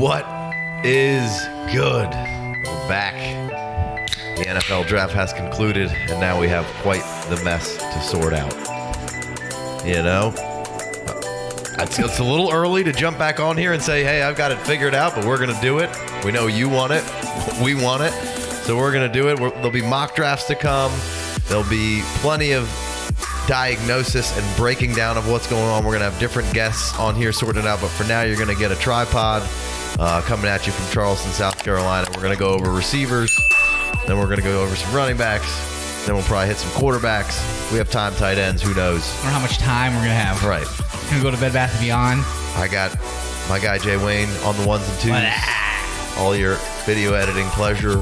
What is good? We're back. The NFL draft has concluded, and now we have quite the mess to sort out. You know? Uh, it's, it's a little early to jump back on here and say, hey, I've got it figured out, but we're going to do it. We know you want it. We want it. So we're going to do it. We're, there'll be mock drafts to come. There'll be plenty of diagnosis and breaking down of what's going on. We're going to have different guests on here sorting it out. But for now, you're going to get a tripod uh, coming at you from Charleston, South Carolina. We're going to go over receivers. Then we're going to go over some running backs. Then we'll probably hit some quarterbacks. We have time tight ends. Who knows? I don't know how much time we're gonna have. Right. Gonna go to Bed Bath and Beyond. I got my guy Jay Wayne on the ones and twos. All your video editing pleasure.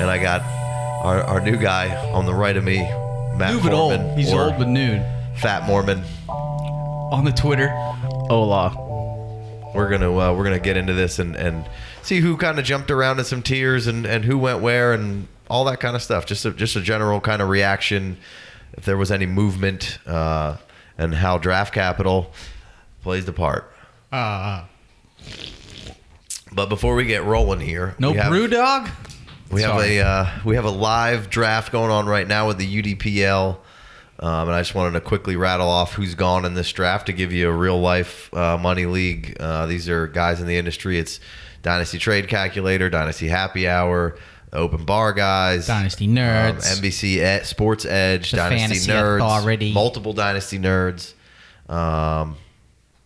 And I got our, our new guy on the right of me, Matt New but Foreman, old. He's or old but nude. Fat Mormon. On the Twitter. Hola. We're gonna uh, we're gonna get into this and, and see who kind of jumped around in some tiers and, and who went where and all that kind of stuff. Just a, just a general kind of reaction, if there was any movement, uh, and how draft capital plays the part. Uh, But before we get rolling here, no we have, brew dog. We have a uh, we have a live draft going on right now with the UDPL, um, and I just wanted to quickly rattle off who's gone in this draft to give you a real life uh, money league. Uh, these are guys in the industry. It's Dynasty Trade Calculator, Dynasty Happy Hour, Open Bar guys, Dynasty Nerds. um, NBC Ed- Sports Edge, Dynasty Fantasy Nerds, Authority. multiple Dynasty Nerds, um,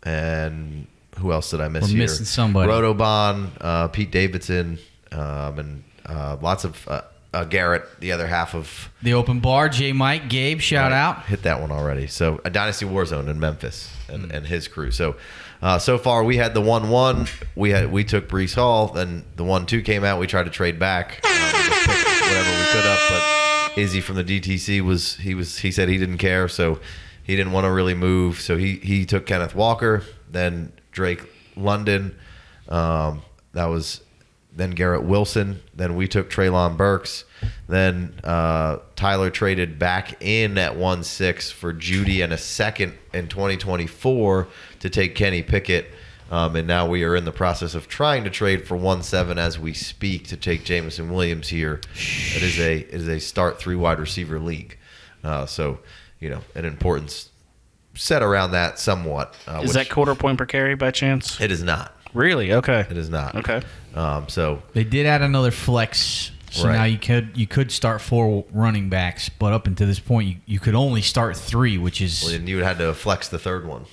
and who else did I miss We're here? missing somebody. Rotobon, uh, Pete Davidson, um, and uh, lots of uh, uh, Garrett, the other half of The open bar. J. Mike. Gabe. Shout out. hit that one already. So a Dynasty Warzone in Memphis and, and his crew. So uh, so far we had the one one. We had we took Breece Hall. Then the one two came out. We tried to trade back. Picked whatever we could up, but Izzy from the DTC was he was he said he didn't care, so he didn't want to really move. So he he took Kenneth Walker, then Drake London. Um, that was then Garrett Wilson. Then we took Treylon Burks. Then uh, Tyler traded back in at one six for Jeudy and a second in 2024 to take Kenny Pickett. Um, and now we are in the process of trying to trade for one seven as we speak to take Jameson Williams here. It is a it is a start three wide receiver league. Uh, so you know an importance set around that somewhat. Uh, Is which that quarter point per carry by chance? it is not. Really? Okay. It is not. Okay. Um, so They did add another flex, so Right. now you could you could start four running backs, but up until this point, you, you could only start three, which is well, then you would have to flex the third one.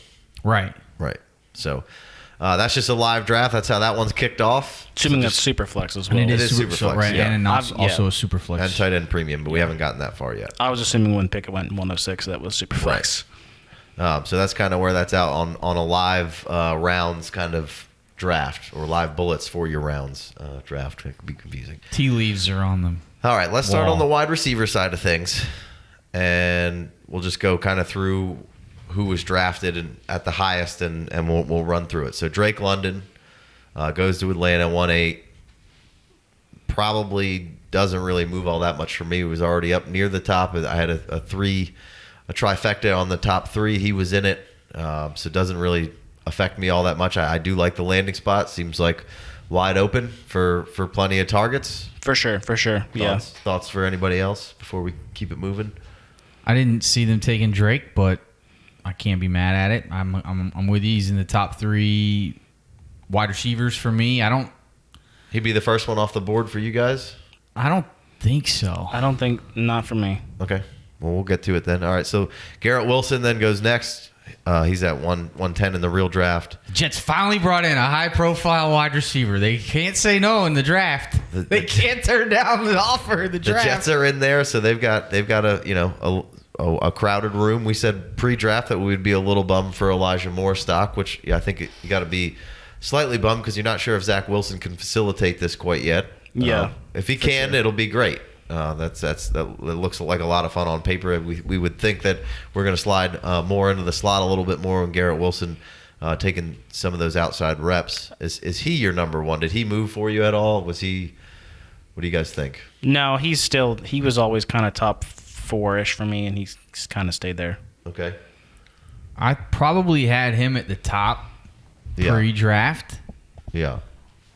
right. Right. So uh, that's just a live draft. That's how that one's kicked off. Assuming So that's super flex as And well. it It is is super, super flex, right? yeah. And also, yeah. also a super flex. and tight end premium, but we haven't gotten that far yet. I was assuming when Pickett went 106, that was super flex. Um, so that's kind of where that's out on on a live uh, rounds kind of draft or live bullets for your rounds uh, draft. It could be confusing. Tea leaves are on them. All right, let's start Wall. on the wide receiver side of things, and we'll just go kind of through who was drafted and at the highest, and and we'll we'll run through it. So Drake London uh, goes to Atlanta, one eight. Probably doesn't really move all that much for me. He was already up near the top. I had a, a three, a trifecta on the top three. He was in it, um, so it doesn't really affect me all that much. I, I do like the landing spot. Seems like wide open for for plenty of targets. For sure. For sure. Yeah. Thoughts, thoughts for anybody else before we keep it moving? I didn't see them taking Drake, but I can't be mad at it. I'm I'm, I'm with you. He's in the top three wide receivers for me. I don't He'd be the first one off the board for you guys. I don't think so. I don't think, not for me. Okay. Well, we'll get to it then. All right. So Garrett Wilson then goes next. Uh, he's at one one ten in the real draft. Jets finally brought in a high profile wide receiver. They can't say no in the draft. The- they the- can't turn down the offer in the The. Jets are in there, so they've got they've got a you know a, a, a crowded room. We said pre-draft that we would be a little bummed for Elijah Moore stock, which yeah, I think you got to be slightly bummed because you're not sure if Zach Wilson can facilitate this quite yet. Yeah, Uh, if he can, it'll be great. Uh, that's that's that, it looks like a lot of fun on paper. We, we would think that we're going to slide uh, more into the slot a little bit more when Garrett Wilson uh, taking some of those outside reps. Is is he your number one? Did he move for you at all? Was he? What do you guys think? No, he's still, he was always kind of top four ish for me, and he's kind of stayed there. Okay. I probably had him at the top Yeah. pre-draft. Yeah.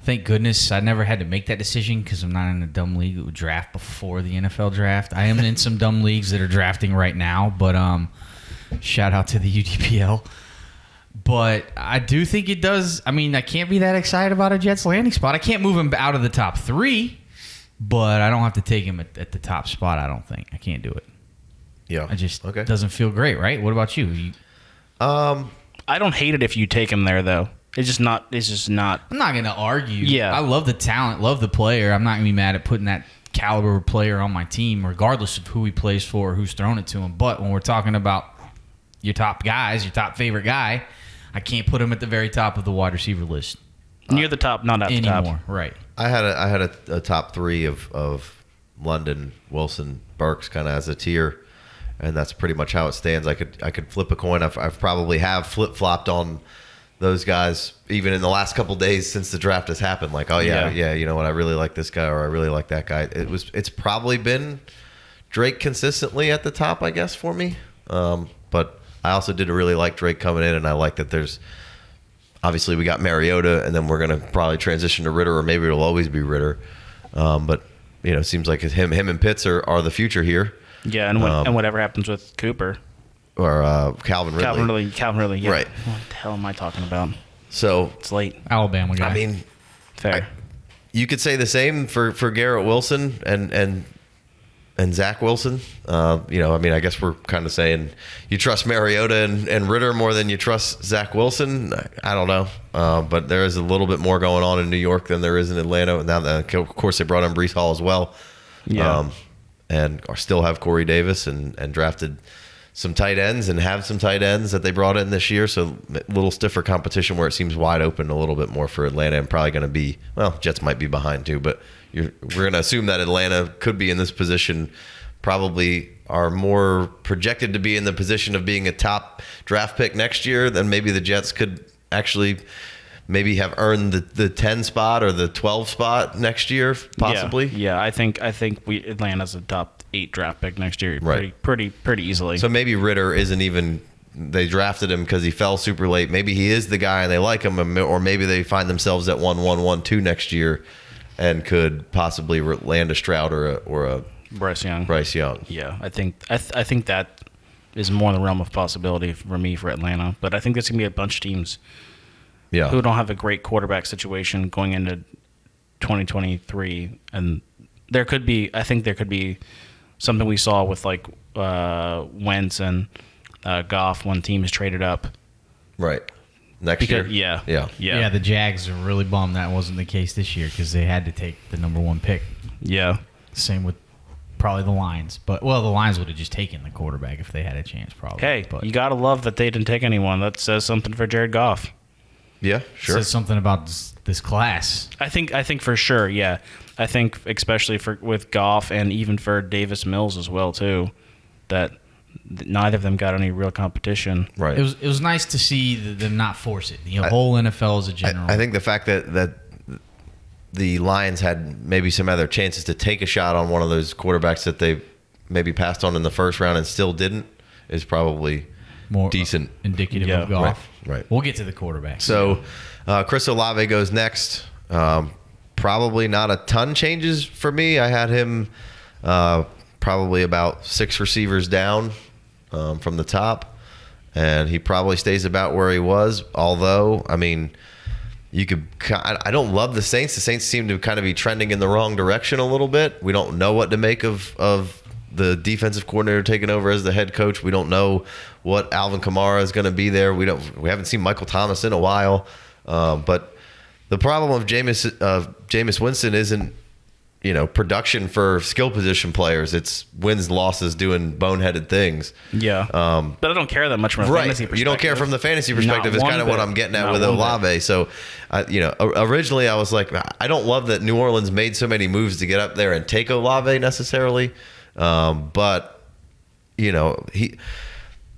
Thank goodness I never had to make that decision because I'm not in a dumb league that would draft before the NFL draft. I am in some dumb leagues that are drafting right now, but um, shout out to the UDPL. But I do think it does. I mean, I can't be that excited about a Jets landing spot. I can't move him out of the top three, but I don't have to take him at, at the top spot. I don't think I can't do it. Yeah. I just okay. doesn't feel great, right? What about you? you Um. I don't hate it if you take him there though. It's just not. It's just not. I'm not gonna argue. Yeah. I love the talent, love the player. I'm not gonna be mad at putting that caliber of player on my team, regardless of who he plays for or who's thrown it to him. But when we're talking about your top guys, your top favorite guy, I can't put him at the very top of the wide receiver list Near the top, not at the anymore. top. Right. I had a I had a, a top three of of London, Wilson, Burks, kind of as a tier, and that's pretty much how it stands. I could I could flip a coin. I've, I've probably have flip flopped on those guys even in the last couple days since the draft has happened. Like, oh yeah, Yeah. yeah, you know what? I really like this guy or I really like that guy. It was it's probably been Drake consistently at the top, I guess, for me. Um, but I also did really like Drake coming in, and I like that there's obviously we got Mariota, and then we're gonna probably transition to Ridder, or maybe it'll always be Ridder. Um, but you know, it seems like him, him and Pitts are, are the future here, Yeah, and, when, Um, and whatever happens with Cooper, or uh, Calvin Ridley. Calvin Ridley, Calvin Ridley. Yeah. Right. What the hell am I talking about? So It's late. Alabama guy. I mean, Fair. you could say the same for for Garrett Wilson and and and Zach Wilson. Uh, you know, I mean, I guess we're kind of saying you trust Mariota and, and Ridder more than you trust Zach Wilson. I, I don't know, uh, but there is a little bit more going on in New York than there is in Atlanta. Now, that, of course, they brought in Breece Hall as well, Yeah. um, and are still have Corey Davis and and drafted. Some tight ends and have some tight ends that they brought in this year, so a little stiffer competition where it seems wide open a little bit more for Atlanta, and probably going to be well, Jets might be behind too, but you're, we're going to assume that Atlanta could be in this position, probably are more projected to be in the position of being a top draft pick next year than maybe the Jets could actually maybe have earned the, the 10 spot or the 12 spot next year, possibly. Yeah, yeah, I think I think we Atlanta's a top eight draft pick next year. Right. Pretty pretty pretty easily. So maybe Ridder isn't even. They drafted him because he fell super late. Maybe he is the guy and they like him, or maybe they find themselves at one one one two next year, and could possibly land a Stroud or a, or a Bryce Young. Bryce Young. Yeah, I think I, th- I think that is more in the realm of possibility for me for Atlanta. But I think there's gonna be a bunch of teams Yeah, who don't have a great quarterback situation going into 2023, and there could be. I think there could be something we saw with like uh, Wentz and uh, Goff when teams traded up. right. Next Because year. yeah, yeah, yeah, yeah, the Jags are really bummed that wasn't the case this year because they had to take the number one pick. yeah. Same with probably the Lions, but well, the Lions would have just taken the quarterback if they had a chance, probably. Hey, but you gotta love that they didn't take anyone. That says something for Jared Goff. yeah. Sure. says something about this, this class. I think I think for sure, yeah. I think especially for with Goff and even for Davis Mills as well too, that neither of them got any real competition. right. It was it was nice to see them not force it. The whole NFL as a general. I, I think the fact that that the Lions had maybe some other chances to take a shot on one of those quarterbacks that they maybe passed on in the first round and still didn't is probably more decent. indicative Yeah, of Goff. right, right. We'll get to the quarterback. So uh, Chris Olave goes next. Um, probably not a ton changes for me. I had him uh, probably about six receivers down um, from the top, and he probably stays about where he was. Although, I mean, you could. I don't love the Saints. The Saints seem to kind of be trending in the wrong direction a little bit. We don't know what to make of of the defensive coordinator taking over as the head coach. We don't know what Alvin Kamara is going to be there. We don't. We haven't seen Michael Thomas in a while. Um, but the problem of Jameis uh, Jameis Winston isn't you know production for skill position players. It's wins losses doing boneheaded things. Yeah, Um, but I don't care that much from a Right. fantasy perspective. You don't care from the fantasy Not perspective. Is kind of what. I'm getting at Not with one bit. Olave. So, uh, you know, originally I was like, I don't love that New Orleans made so many moves to get up there and take Olave necessarily, um, but you know he.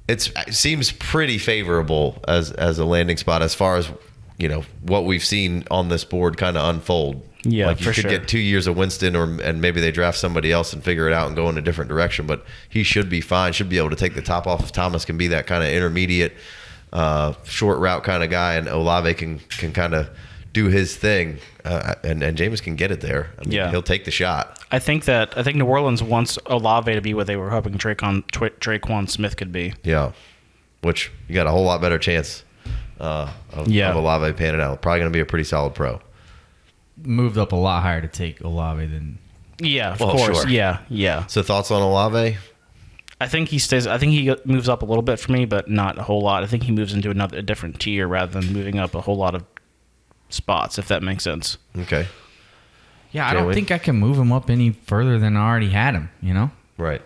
It's, it seems pretty favorable as as a landing spot as far as you know what we've seen on this board kind of unfold. Yeah, like you for could sure. get two years of Winston, or and maybe they draft somebody else and figure it out and go in a different direction. But he should be fine. Should be able to take the top off. If Thomas can be that kind of intermediate, uh, short route kind of guy, and Olave can can kind of do his thing, uh, and and Jameis can get it there. I mean, Yeah. he'll take the shot. I think that I think New Orleans wants Olave to be what they were hoping Tre'Quan, Tra- Tre'Quan Smith could be. Yeah, which you got a whole lot better chance uh, of, Yeah. of Olave panning out. Probably going to be a pretty solid pro. Moved up a lot higher to take Olave than Yeah, of Well, course. sure. Yeah, yeah. So thoughts on Olave? I think he stays. I think he moves up a little bit for me, but not a whole lot. I think he moves into another a different tier rather than moving up a whole lot of spots. If that makes sense. Okay, Yeah, I Can't don't wait. think I can move him up any further than I already had him, you know? right.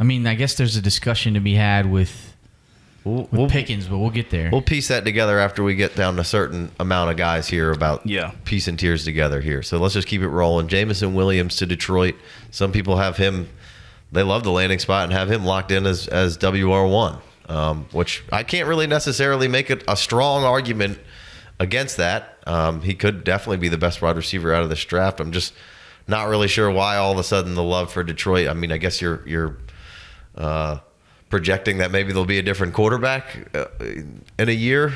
I mean, I guess there's a discussion to be had with, We'll, with we'll, Pickens, but we'll get there. we'll piece that together after we get down a certain amount of guys here about Yeah. piecing tiers together here. So let's just keep it rolling. Jameson Williams to Detroit. Some people have him. They love the landing spot and have him locked in as as WR one, um, which I can't really necessarily make it a strong argument against that. Um, he could definitely be the best wide receiver out of this draft. I'm just not really sure why all of a sudden the love for Detroit. I mean, I guess you're you're uh, projecting that maybe there'll be a different quarterback uh, in a year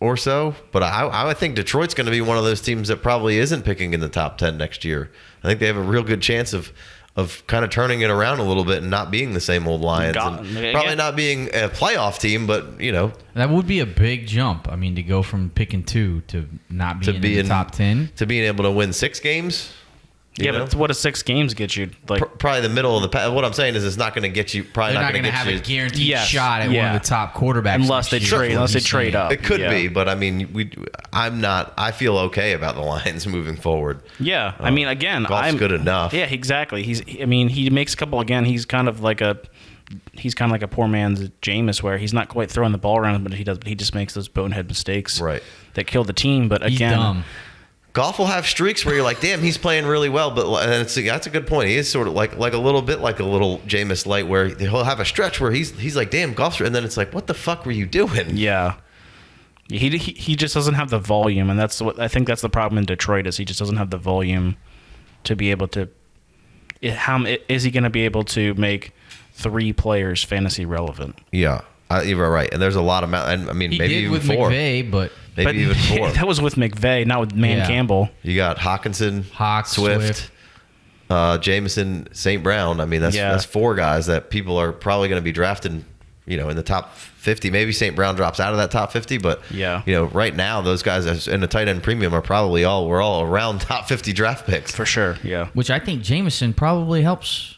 or so. But I, I think Detroit's going to be one of those teams that probably isn't picking in the top ten next year. I think they have a real good chance of of kind of turning it around a little bit and not being the same old Lions, Got- and yeah. probably not being a playoff team, but you know, that would be a big jump. I mean, to go from picking two to not to being be in in the top 10. to being able to win six games. You yeah, know? but what does six games get you? Like, Pr- probably the middle of the pack. What I'm saying is, it's not going to get you. Probably not not going going to to have you. a guaranteed Yes, shot at one of the top quarterbacks. Unless they trade- is unless they trade up. It could Yeah. be, but I mean, we. I'm not. I feel okay about the Lions moving forward. yeah. I uh, mean, again, Goff's I'm good enough. Yeah, exactly. He's. I mean, he makes a couple again. He's kind of like a. He's kind of like a poor man's Jameis, where he's not quite throwing the ball around, but he does. But he just makes those bonehead mistakes, Right. That kill the team. But He's again, dumb. Goff will have streaks where you're like, damn, he's playing really well. But uh, and it's, that's a good point. He is sort of like like a little bit like a little Jameis Light, where he'll have a stretch where he's he's like, damn, Goff, and then it's like, what the fuck were you doing? Yeah. He, he he just doesn't have the volume, and that's what I think that's the problem in Detroit is he just doesn't have the volume to be able to. It, how is he going to be able to make three players fantasy relevant? Yeah, I, you're right. And there's a lot of, I mean, He maybe did even with four, McVay, but maybe but even four. that was with McVay, not with Man Yeah. Campbell. You got Hockenson, Hawk, Swift, Swift. Uh, Jameson, St. Brown. I mean, that's Yeah. that's four guys that people are probably going to be drafting. You know, in the top fifty. Maybe St. Brown drops out of that top fifty, but Yeah. you know, right now those guys in the tight end premium are probably all we're all around top fifty draft picks. For sure, yeah. which I think Jameson probably helps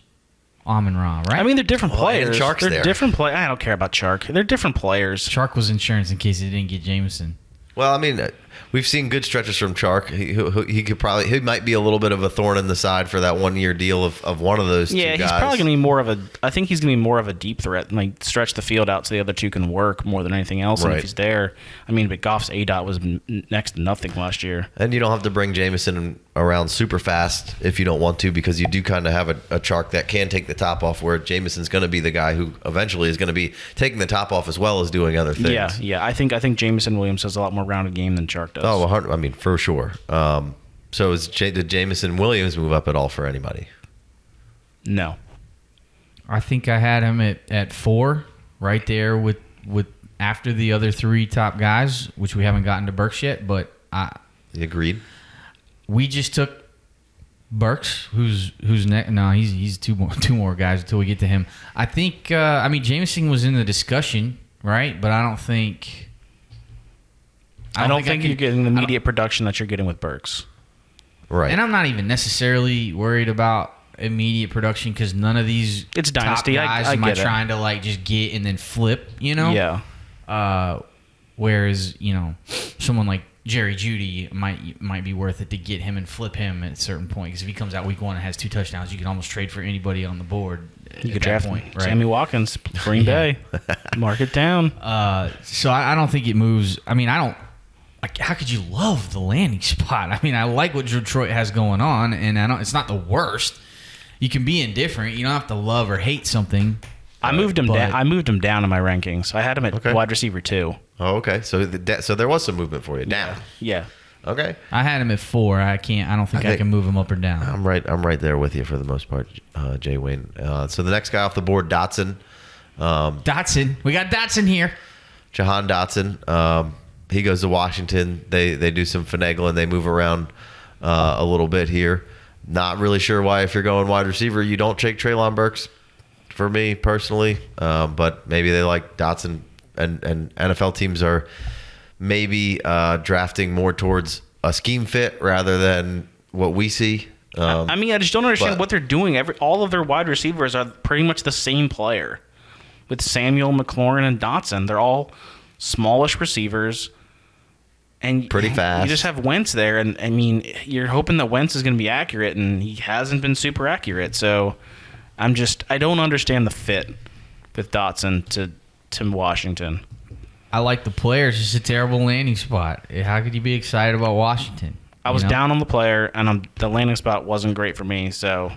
Amon Ra, right? I mean, they're different Well, and players. Chark's they're there. different play. I don't care about Chark. They're different players. Chark was insurance in case he didn't get Jameson. Well, I mean, uh, we've seen good stretches from Chark. He, he, he could probably he might be a little bit of a thorn in the side for that one year deal of, of one of those Yeah, he's probably going to be more of a. I think he's going to be more of a deep threat, and like stretch the field out so the other two can work more than anything else. And if he's there, I mean, but Goff's A dot was next to nothing last year. And you don't have to bring Jameson around super fast if you don't want to, because you do kind of have a, a Chark that can take the top off, where Jameson's going to be the guy who eventually is going to be taking the top off as well as doing other things. Yeah, yeah. I think I think Jameson Williams has a lot more rounded game than Chark does. Oh, 100, I mean, for sure. Um, so is J- did Jameson Williams move up at all for anybody? no. I think I had him at, at four, right there with with after the other three top guys, which we haven't gotten to Burks yet. But I, You agreed? we just took Burks, who's who's next. No, he's he's two more two more guys until we get to him. I think. Uh, I mean, Jameson was in the discussion, right? But I don't think. I don't, think, I you're getting the I immediate production that you're getting with Burks. Right. And I'm not even necessarily worried about immediate production because none of these It's top dynasty. I- guys I am I get it. trying to like just get and then flip, you know? Yeah. Uh, whereas you know, someone like Jerry Jeudy might might be worth it to get him and flip him at a certain point because if he comes out week one and has two touchdowns, you can almost trade for anybody on the board. You at could that draft point, right? Sammy Watkins, Green Bay. Mark it down. Uh, so I, I don't think it moves. I mean, I don't. Like, how could you love the landing spot? I mean, I like what Detroit has going on, and I don't. It's not the worst. You can be indifferent. You don't have to love or hate something. I moved him but- down. I moved him down in my rankings. I had him at Okay. wide receiver two. oh, okay. So the, so there was some movement for you down. Yeah. Okay. I had him at four. I can't. I don't think I, think- can move him up or down. I'm right. I'm right there with you for the most part, uh, Jay Wayne. Uh, so the next guy off the board, Dotson, um, Dotson. We got Dotson here. Jahan Dotson. Um, he goes to Washington. They they do some finagling. They move around uh, a little bit here. Not really sure why if you're going wide receiver you don't take Treylon Burks. For me personally, um, but maybe they like Dotson and and NFL teams are maybe uh, drafting more towards a scheme fit rather than what we see. Um, I mean, I just don't understand but- what they're doing. Every all of their wide receivers are pretty much the same player, with Samuel, McLaurin, and Dotson. They're all smallish receivers, and Pretty fast. You just have Wentz there, and I mean, you're hoping that Wentz is going to be accurate, and he hasn't been super accurate. So, I'm just I don't understand the fit with Dotson to Tim Washington. I like the player. It's just a terrible landing spot. How could you be excited about Washington? I was know? down on the player, and I'm, the landing spot wasn't great for me. So,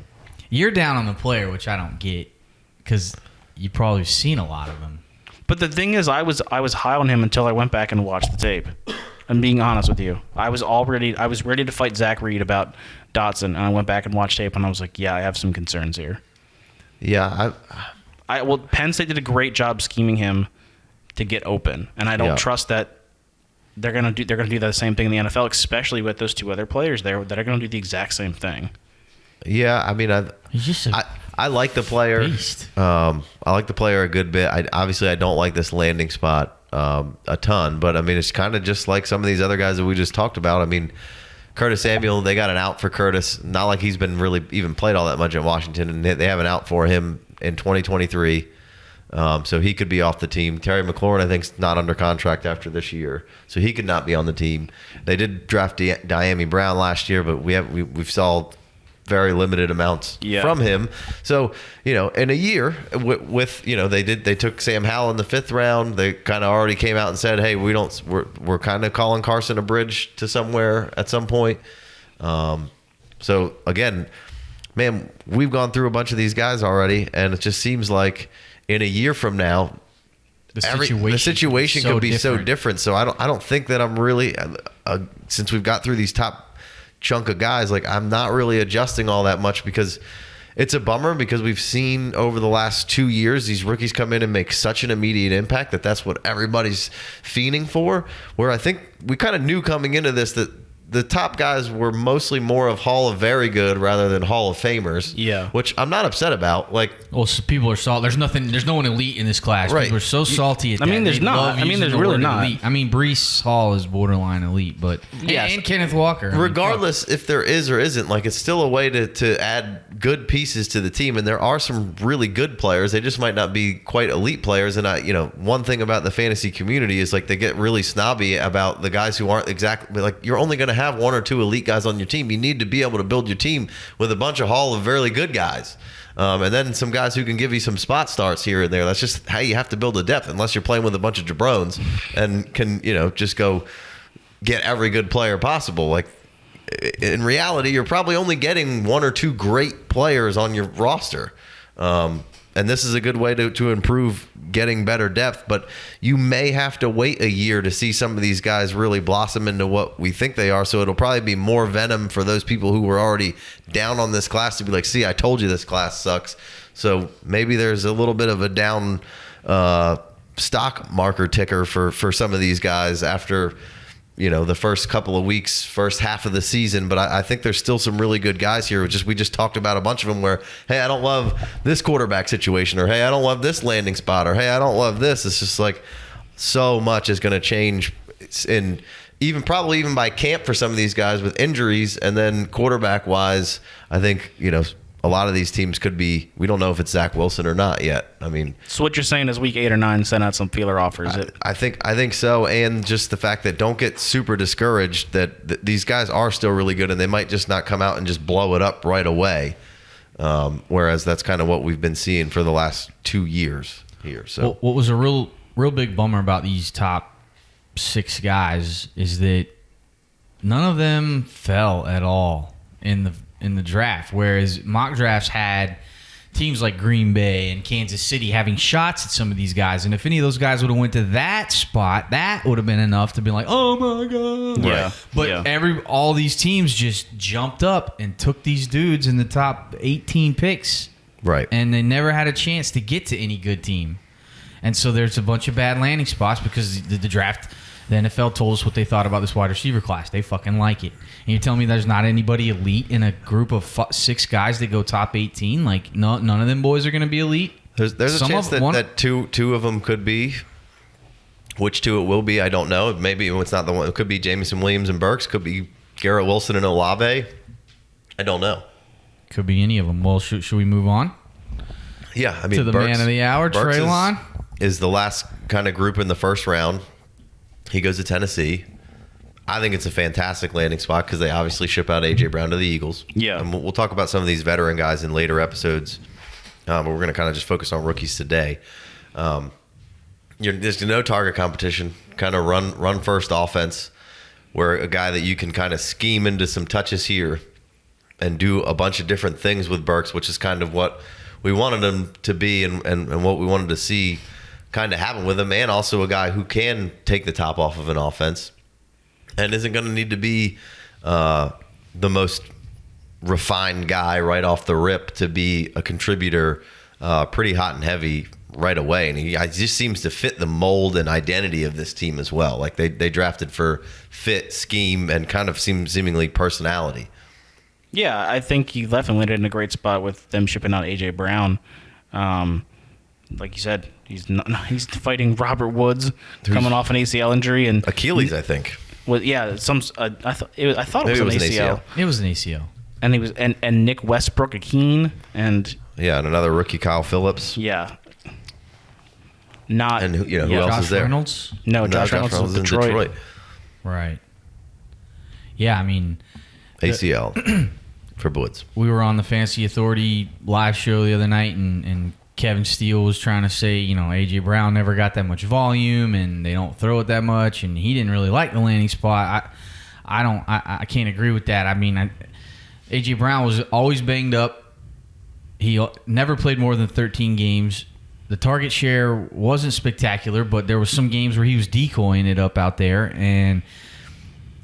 You're down on the player, which I don't get because you probably seen a lot of him. But the thing is, I was I was high on him until I went back and watched the tape. I'm being honest with you. I was already I was ready to fight Zach Reed about Dotson, and I went back and watched tape, and I was like, yeah, I have some concerns here. yeah, I, I well, Penn State did a great job scheming him to get open, and I don't Yeah. trust that they're gonna do they're gonna do the same thing in the NFL, especially with those two other players there that are gonna do the exact same thing. yeah. I mean, I, I, just a I, I like the player. beast. Um, I like the player a good bit. I obviously I don't like this landing spot um, a ton, but I mean it's kind of just like some of these other guys that we just talked about. I mean, Curtis Samuel, they got an out for Curtis. Not like he's been really even played all that much in Washington, and they- have an out for him in 2023. Um, so he could be off the team. Terry McLaurin, I think, is not under contract after this year, so he could not be on the team. They did draft Di- Dyami Brown last year, but we have we, we've saw very limited amounts Yeah. from him. So you know, in a year with, with you know they did they took Sam Howell in the fifth round. They kind of already came out and said, hey, we don't we're we're kind of calling Carson a bridge to somewhere at some point. Um, so again, man, we've gone through a bunch of these guys already, and it just seems like in a year from now, the every situation. the situation so could be so different. different. So I don't I don't think that I'm really uh, uh, since we've got through these top chunk of guys, like I'm not really adjusting all that much because it's a bummer because we've seen over the last two years these rookies come in and make such an immediate impact that that's what everybody's fiending for. Where I think we kind of knew coming into this that the top guys were mostly more of Hall of Very Good rather than Hall of Famers. Yeah. which I'm not upset about. Like Well, so people are salty. There's nothing. There's no one elite in this class. Right. People are so salty. At I mean, that. there's They not. I mean, there's the really not. Elite. I mean, Breece Hall is borderline elite, but and- Yes. and, Kenneth Walker. I mean, regardless if there is or isn't like it's still a way to, to add good pieces to the team and there are some really good players they just might not be quite elite players and i you know one thing about the fantasy community is like they get really snobby about the guys who aren't exactly like you're only going to have one or two elite guys on your team you need to be able to build your team with a bunch of hall of very good guys. Um, and then some guys who can give you some spot starts here and there. That's just how you have to build a depth unless you're playing with a bunch of jabrones and can you know just go get every good player possible. Like in reality, you're probably only getting one or two great players on your roster. Um, and this is a good way to, to improve getting better depth, but you may have to wait a year to see some of these guys really blossom into what we think they are. So it'll probably be more venom for those people who were already down on this class to be like, see, I told you this class sucks. So maybe there's a little bit of a down uh, stock marker ticker for, for some of these guys after you know the first couple of weeks, first half of the season. But I, I think there's still some really good guys here. Just we just talked about a bunch of them where hey, I don't love this quarterback situation, or hey, I don't love this landing spot, or hey, I don't love this. It's just like so much is going to change in even probably even by camp for some of these guys with injuries, and then quarterback wise, I think you know. A lot of these teams could be. We don't know if it's Zach Wilson or not yet. I mean, So what you're saying is week eight or nine, send out some feeler offers. It- I think I think so, and just the fact that don't get super discouraged that th- these guys are still really good, and they might just not come out and just blow it up right away. Um, whereas that's kind of what we've been seeing for the last two years here. So What, what was a real, real big bummer about these top six guys is that none of them fell at all in the in the draft. Whereas mock drafts had teams like Green Bay and Kansas City having shots at some of these guys. And if any of those guys would have went to that spot, that would have been enough to be like, oh my god. Yeah. But Yeah. every all these teams just jumped up and took these dudes in the top 18 picks, Right. and they never had a chance to get to any good team. And so there's a bunch of bad landing spots because the, the draft, the NFL told us what they thought about this wide receiver class. They fucking like it. And you're telling me there's not anybody elite in a group of fu- six guys that go top 18? Like, no, none of them boys are going to be elite. There's there's a Some chance of- that, one- that two two of them could be. Which two it will be, I don't know. Maybe it's not the one. It could be Jameson Williams and Burks. Could be Garrett Wilson and Olave. I don't know. Could be any of them. Well, should, should we move on? Yeah, I mean To the Burks- man of the hour, Burks is- Treylon? is the last kind of group in the first round. He goes to Tennessee. I think it's a fantastic landing spot because they obviously ship out AJ Brown to the Eagles. Yeah. and we'll, talk about some of these veteran guys in later episodes, um, but we're going to kind of just focus on rookies today. Um, you're, there's no target competition. Kind of run run first offense, where a guy that you can kind of scheme into some touches here and do a bunch of different things with Burks, which is kind of what we wanted him to be and, and, and what we wanted to see kind of happen with him, and also a guy who can take the top off of an offense and isn't going to need to be uh, the most refined guy right off the rip to be a contributor uh, pretty hot and heavy right away. And he I, just seems to fit the mold and identity of this team as well. Like they, they drafted for fit, scheme, and kind of seem, seemingly personality. Yeah, I think he definitely landed in a great spot with them shipping out AJ Brown. Um, like you said, he's not, he's fighting Robert Woods coming off an ACL injury and Achilles, I think. Well, yeah, some uh, I thought it was, I thought it was, it an, was an ACL. ACL. It was an ACL. and he was and and Nick Westbrook-Ikhine and Yeah, and another rookie, Kyle Phillips. yeah, not And who- you know, who yeah. else Josh is there? Reynolds? No, No, Josh, Reynolds, is in Detroit. Right. Yeah, I mean, ACL for Woods. we were on the Fantasy Authority live show the other night, and, and Kevin Steele was trying to say, you know, AJ Brown never got that much volume, and they don't throw it that much, and he didn't really like the landing spot. I, I don't, I, I can't agree with that. I mean, I, AJ Brown was always banged up. He never played more than 13 games. The target share wasn't spectacular, but there was some games where he was decoying it up out there, and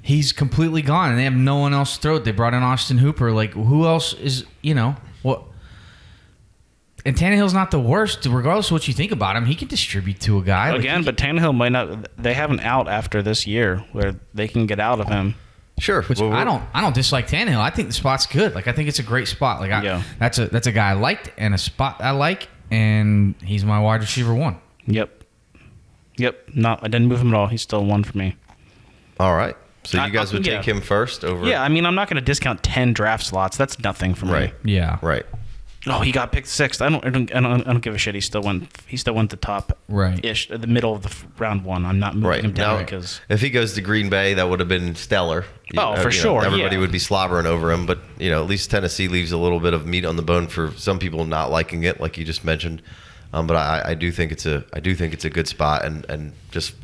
he's completely gone, and they have no one else to throw it. They brought in Austin Hooper. Like, who else is you know? And Tannehill's not the worst, regardless of what you think about him. He can distribute to a guy Again, he but Tannehill might not. They have an out after this year where they can get out of him. Sure. Which Well, I don't. I don't dislike Tannehill. I think the spot's good. Like I think it's a great spot. Like I, Yeah. that's a that's a guy I liked and a spot I like, and he's my wide receiver one. Yep. Yep. No, I didn't move him at all. He's still one for me. All right. So I- you guys I- would yeah. take him first over. Yeah, I mean, I'm not going to discount ten draft slots. That's nothing for me. Right. Yeah. Right. Oh, he got picked sixth. I don't. I don't. I don't, I don't give a shit. He still went. He still went the top. Right. Ish. The middle of the round one. I'm not moving Right. him down because. if he goes to Green Bay, that would have been stellar. You Oh, know, for you know, sure, everybody yeah. would be slobbering over him, but you know, at least Tennessee leaves a little bit of meat on the bone for some people not liking it, like you just mentioned. Um, but I, I do think it's a I do think it's a good spot, and and just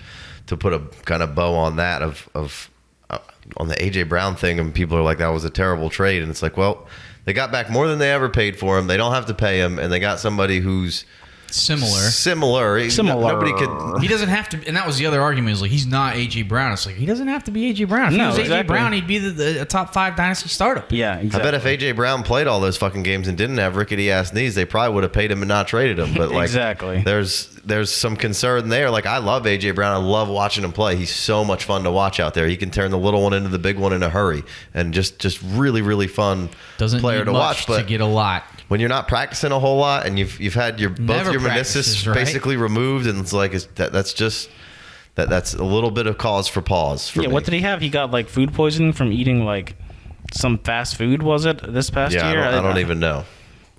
to put a kind of bow on that of of uh, on the AJ Brown thing, and people are like that was a terrible trade, and it's like, well, they got back more than they ever paid for him. They don't have to pay him, and they got somebody who's Similar. similar. Similar. Nobody could. He doesn't have to, and that was the other argument. Is like he's not AJ Brown. It's like he doesn't have to be AJ Brown. If he No, was AJ exactly. Brown, he'd be the, the a top five dynasty startup. Yeah. I bet if AJ Brown played all those fucking games and didn't have rickety ass knees, they probably would have paid him and not traded him. But like, Exactly. there's there's some concern there. Like, I love AJ Brown. I love watching him play. He's so much fun to watch out there. He can turn the little one into the big one in a hurry, and just just really really fun Doesn't player need to much watch. But to get a lot. when you're not practicing a whole lot and you've you've had your both your meniscus right? basically removed, and it's like it's, that that's just that that's a little bit of cause for pause for yeah. me. What did he have? He got like food poisoning from eating like some fast food. Was it this past yeah, I year? don't, I don't even know.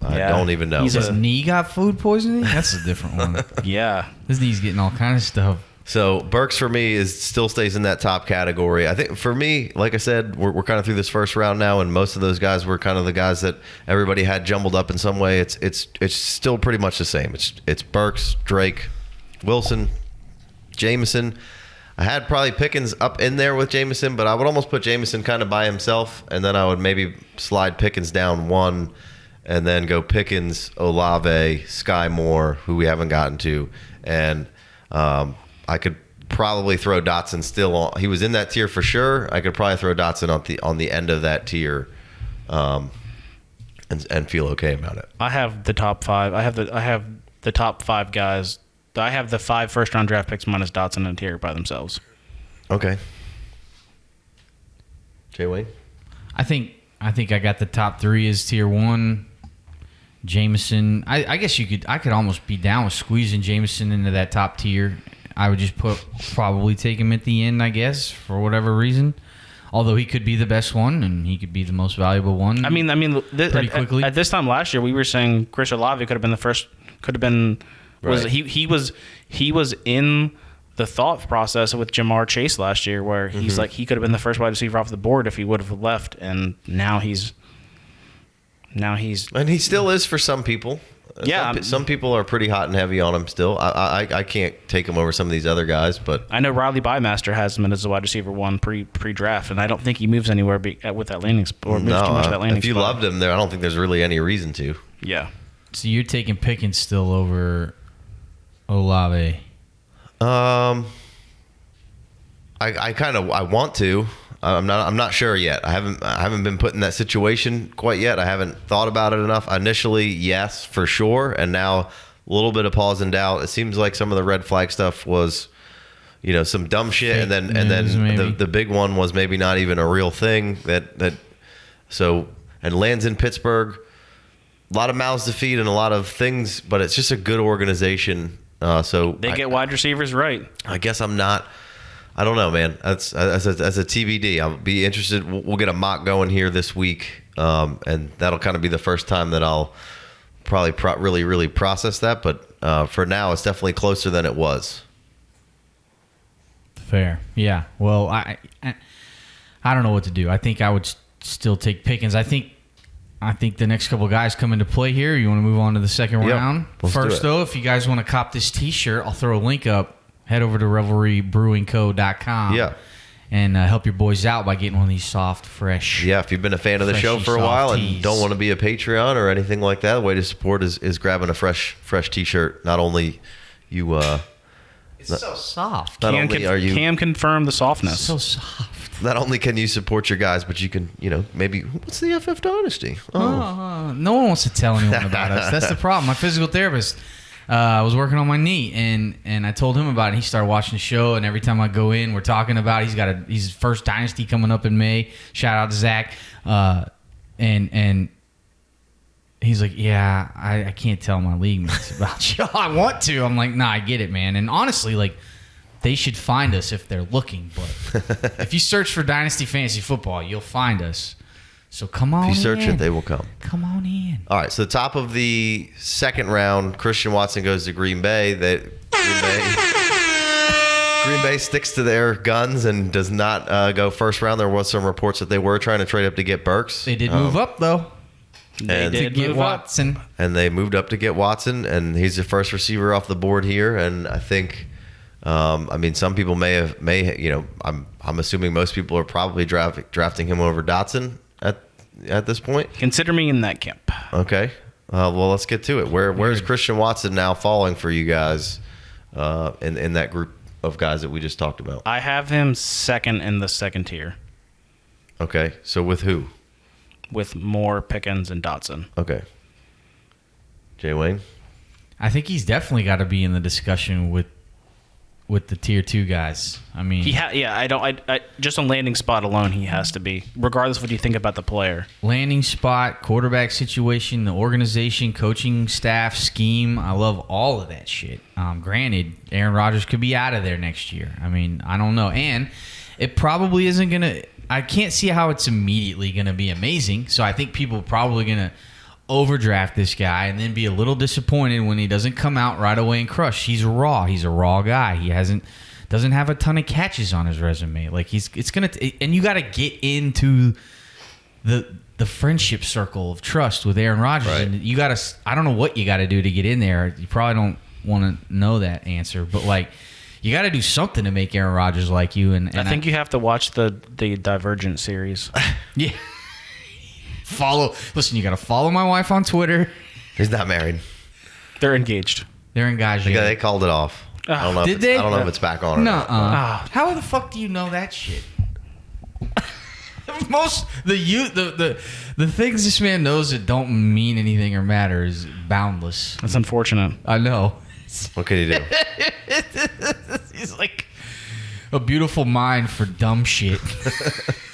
I Yeah. don't even know. He's His a- knee got food poisoning. That's a different one. Yeah. His knee's getting all kind of stuff. So Burks for me is still stays in that top category. I think for me, like I said, we're, we're kind of through this first round now, and most of those guys were kind of the guys that everybody had jumbled up in some way. It's it's it's still pretty much the same. It's it's Burks, Drake, Wilson, Jameson. I had probably Pickens up in there with Jameson, but I would almost put Jameson kind of by himself, and then I would maybe slide Pickens down one, and then go Pickens, Olave, Sky Moore, who we haven't gotten to, and um, I could probably throw Dotson still on. He was in that tier for sure. I could probably throw Dotson on the on the end of that tier, um, and and feel okay about it. I have the top five. I have the I have the top five guys. I have the five first round draft picks minus Dotson and tier by themselves. Okay. Jay Wayne. I think I think I got the top three is tier one. Jameson. I, I guess you could. I could almost be down with squeezing Jameson into that top tier. I would just put probably take him at the end. I guess for whatever reason. Although he could be the best one and he could be the most valuable one. I mean, I mean, th- Pretty at, quickly. At, this time last year, we were saying Chris Olave could have been the first. Could have been. Was Right. he? He was. He was in the thought process with Ja'Marr Chase last year, where he's Mm-hmm. like he could have been the first wide receiver off the board if he would have left, and now he's. Now he's. And he still is for some people. Yeah, some, some people are pretty hot and heavy on him still. I, I I can't take him over some of these other guys, but I know Riley Bymaster has him as a wide receiver one pre pre draft, and I don't think he moves anywhere be, uh, with that landing sp- or moves no, too much of that uh, landing if you spot. loved him there, I don't think there's really any reason to. yeah. so you're taking Pickens still over Olave. Um, I I kind of I want to. I'm not I'm not sure yet. I haven't I haven't been put in that situation quite yet. I haven't thought about it enough. Initially, yes, for sure, and now a little bit of pause and doubt. It seems like some of the red flag stuff was, you know, some dumb shit, and then and then the maybe. the big one was maybe not even a real thing. That that so and lands in Pittsburgh. A lot of mouths to feed and a lot of things, but it's just a good organization. Uh, so They I- get wide receivers right. I guess I'm not. I don't know, man. That's as a, as a TBD. I'll be interested. We'll, we'll get a mock going here this week, um, and that'll kind of be the first time that I'll probably pro- really really process that. But uh, for now, it's definitely closer than it was. Fair. Yeah. Well, I, I I don't know what to do. I think I would still take Pickens. I think I think the next couple guys come into play here. You want to move on to the second Yep. round? Let's First though, if you guys want to cop this t-shirt, I'll throw a link up. Head over to revelrybrewingco.com. Yeah. And uh, help your boys out by getting one of these soft, fresh. Yeah, if you've been a fan of the show for a while and don't want to be a Patreon or anything like that, the way to support is, is grabbing a fresh fresh T-shirt. Not only you, uh, It's so soft. not Cam, only con- are you Cam confirm the softness. So soft. not only can you support your guys, but you can you know maybe what's the FF Dynasty? Oh, Uh, no one wants to tell anyone about us. That's the problem. My physical therapist uh, I was working on my knee, and and I told him about it. He started watching the show, and every time I go in, we're talking about. It. He's got a he's first dynasty coming up in May. Shout out to Zach, uh, and and. He's like, yeah, I, I can't tell my league mates about you. I want to. I'm like, nah, I get it, man. And honestly, like, they should find us if they're looking. But if you search for Dynasty Fantasy Football, you'll find us. So come on. if you search in. it, they will come. Come on in. All right, so the top of the second round, Christian Watson goes to Green Bay. That Green Bay, Green Bay sticks to their guns and does not uh, go first round. There was some reports that they were trying to trade up to get Burks. They did Um, move up though They and- to did get move up. Watson. and they moved up to get Watson, and he's the first receiver off the board here. And I think, um, I mean, some people may have may you know, I'm I'm assuming most people are probably draft, drafting him over Dotson at at this point. Consider me in that camp. Okay. Uh, well, let's get to it. Where where's Christian Watson now falling for you guys uh, in in that group of guys that we just talked about? I have him second in the second tier Okay. So with who? with Moore, Pickens, and Dotson. Okay. Jay Wayne. I think he's definitely got to be in the discussion with with the tier two guys. I mean, He ha- yeah, I don't. I, I just on landing spot alone, he has to be, regardless of what you think about the player. landing spot, quarterback situation, the organization, coaching staff, scheme. I love all of that shit. Um, granted, Aaron Rodgers could be out of there next year. I mean, I don't know, and it probably isn't gonna. I can't see how it's immediately gonna be amazing. So I think people are probably gonna overdraft this guy and then be a little disappointed when he doesn't come out right away and crush. He's raw. He's a raw guy. He hasn't doesn't have a ton of catches on his resume. Like he's it's gonna and you got to get into the the friendship circle of trust with Aaron Rodgers, Right. and you got to. I don't know what you got to do to get in there. You probably don't want to know that answer, but like you got to do something to make Aaron Rodgers like you. And, and I think you have to watch the the Divergent series. yeah. Follow. Listen, you got to follow my wife on Twitter. He's not married. They're engaged. They're engaged. Yeah, they called it off. I don't know. Did if it's, they? I don't know if it's back on. Or No. not. Ah. How the fuck do you know that shit? Most the you the the the things this man knows that don't mean anything or matter is boundless. That's unfortunate. I know. What can he do? He's like a beautiful mind for dumb shit.